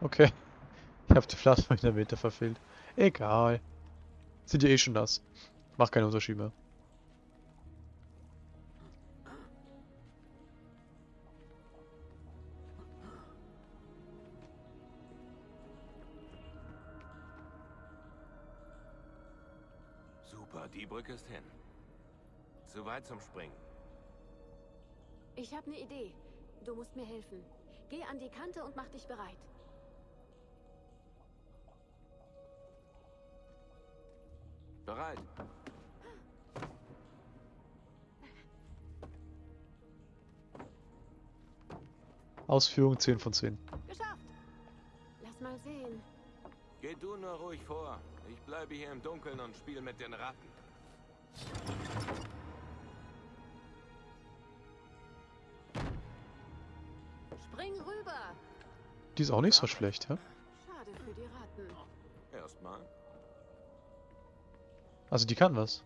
Okay. Ich habe die Plasma in der Mitte verfehlt. Egal. Sind ja eh schon nass. Macht keinen Unterschied mehr. Brücke ist hin. Zu weit zum Springen. Ich habe eine Idee. Du musst mir helfen. Geh an die Kante und mach dich bereit. Bereit. Ausführung 10 von 10. Geschafft! Lass mal sehen. Geh du nur ruhig vor. Ich bleibe hier im Dunkeln und spiele mit den Ratten. Spring rüber! Die ist auch nicht so schlecht, ja? Schade für die Ratten. Erstmal. Also die kann was.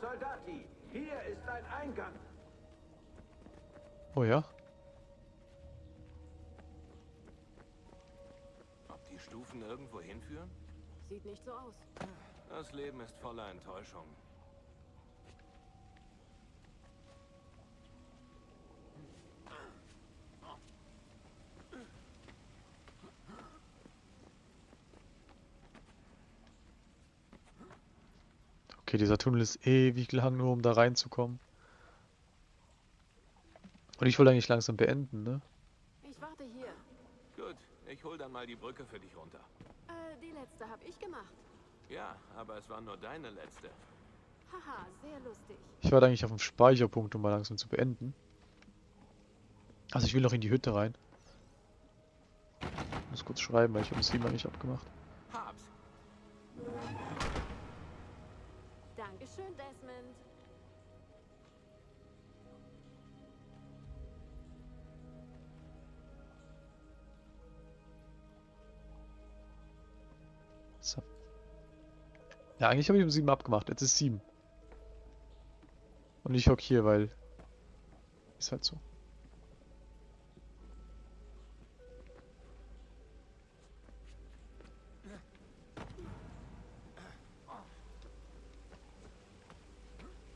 Soldati, hier ist ein Eingang. Oh ja? Ob die Stufen irgendwo hinführen? Sieht nicht so aus. Das Leben ist voller Enttäuschung. Okay, dieser Tunnel ist ewig lang, nur um da reinzukommen. Und ich wollte eigentlich langsam beenden, ne? Ich warte hier. Gut, ich hol dann mal die Brücke für dich runter. Äh, die letzte habe ich gemacht. Ja, aber es war nur deine letzte. Haha, sehr lustig. Ich warte eigentlich auf den Speicherpunkt, um mal langsam zu beenden. Also ich will noch in die Hütte rein. Ich muss kurz schreiben, weil ich habe das Thema nicht abgemacht. Hab's. Dankeschön, Desmond. So. Ja, eigentlich habe ich um 7 abgemacht. Jetzt ist 7. Und ich hock hier, weil Ist halt so.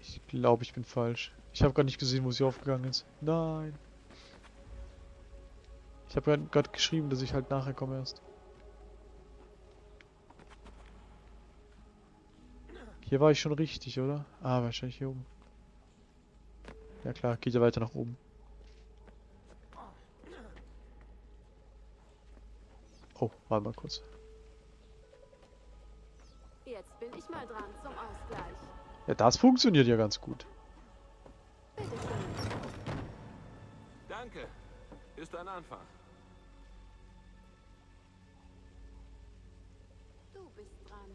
Ich glaube, ich bin falsch. Ich habe gar nicht gesehen, wo sie aufgegangen ist. Nein. Ich habe gerade geschrieben, dass ich halt nachher komme erst. Hier war ich schon richtig, oder? Ah, wahrscheinlich hier oben. Ja klar, geht ja weiter nach oben. Oh, warte mal kurz. Jetzt bin ich mal dran zum Ausgleich. Ja, das funktioniert ja ganz gut. Danke. Ist ein Anfang. Du bist dran.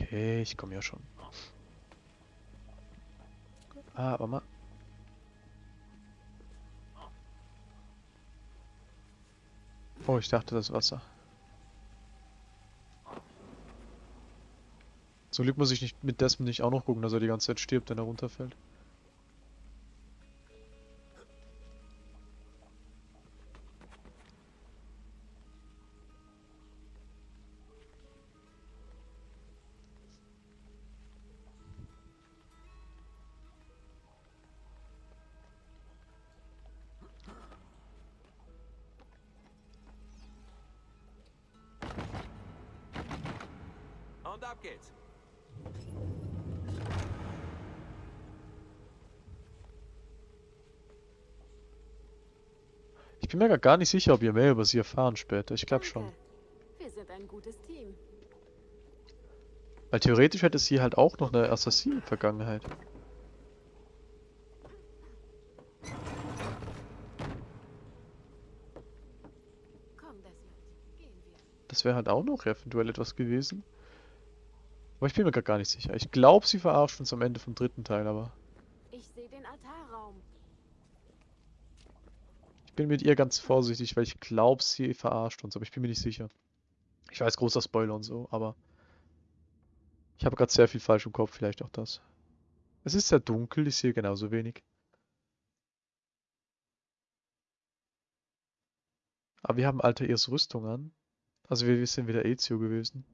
Okay, ich komme ja schon. Ah, aber mal. Oh, ich dachte das Wasser. Zum Glück muss ich nicht mit Desmond nicht auch noch gucken, dass er die ganze Zeit stirbt, wenn er runterfällt. Bin mir gar- nicht sicher, ob ihr mehr über sie erfahren später. Ich glaube schon. Wir sind ein gutes Team. Weil theoretisch hätte sie halt auch noch eine Assassinen-Vergangenheit. Wir. Das wäre halt auch noch eventuell etwas gewesen. Aber ich bin mir gar nicht sicher. Ich glaube, sie verarscht uns am Ende vom dritten Teil, aber Ich sehe den Altarraum. Ich bin mit ihr ganz vorsichtig, weil ich glaube, sie verarscht uns, aber ich bin mir nicht sicher. Ich weiß, großer Spoiler und so, aber ich habe gerade sehr viel falsch im Kopf, vielleicht auch das. Es ist sehr dunkel, ich sehe genauso wenig. Aber wir haben Altair's Rüstung an. Also wir, wir sind wieder Ezio gewesen.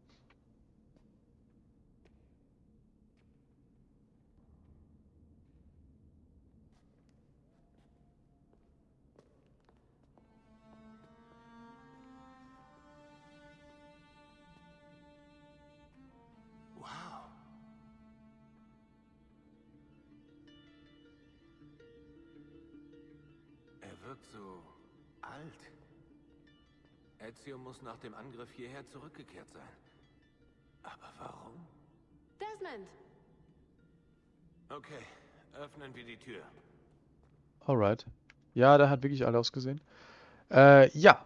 Ezio muss nach dem Angriff hierher zurückgekehrt sein. Aber warum? Desmond! Okay, öffnen wir die Tür. Alright. Ja, da hat wirklich alle ausgesehen. Äh, ja.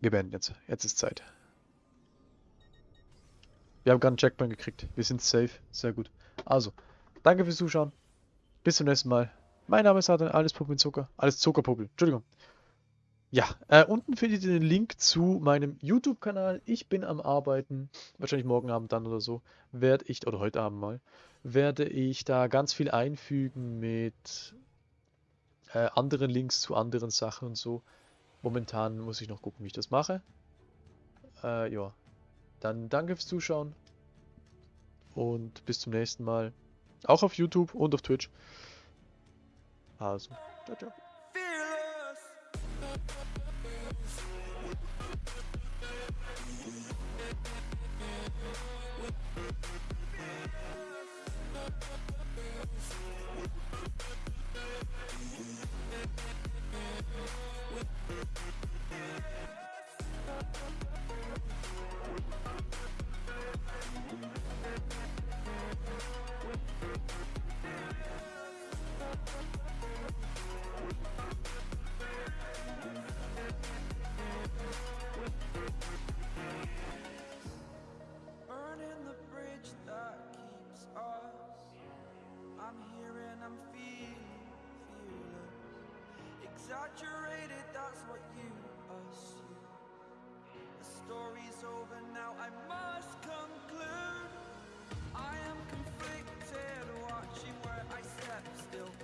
Wir beenden jetzt. Jetzt ist Zeit. Wir haben gerade einen Checkpoint gekriegt. Wir sind safe. Sehr gut. Also, danke fürs Zuschauen. Bis zum nächsten Mal. Mein Name ist Adam, alles Puppen Zucker. Alles Zuckerpuppel. Entschuldigung. Ja, äh, unten findet ihr den Link zu meinem YouTube-Kanal. Ich bin am Arbeiten. Wahrscheinlich morgen Abend dann oder so. Werde ich, oder heute Abend mal, werde ich da ganz viel einfügen mit äh, anderen Links zu anderen Sachen und so. Momentan muss ich noch gucken, wie ich das mache. Äh, ja. Dann danke fürs Zuschauen. Und bis zum nächsten Mal. Auch auf YouTube und auf Twitch. Also, ciao, ciao. We'll be right back. over now, I must conclude. I am conflicted, watching where I step still.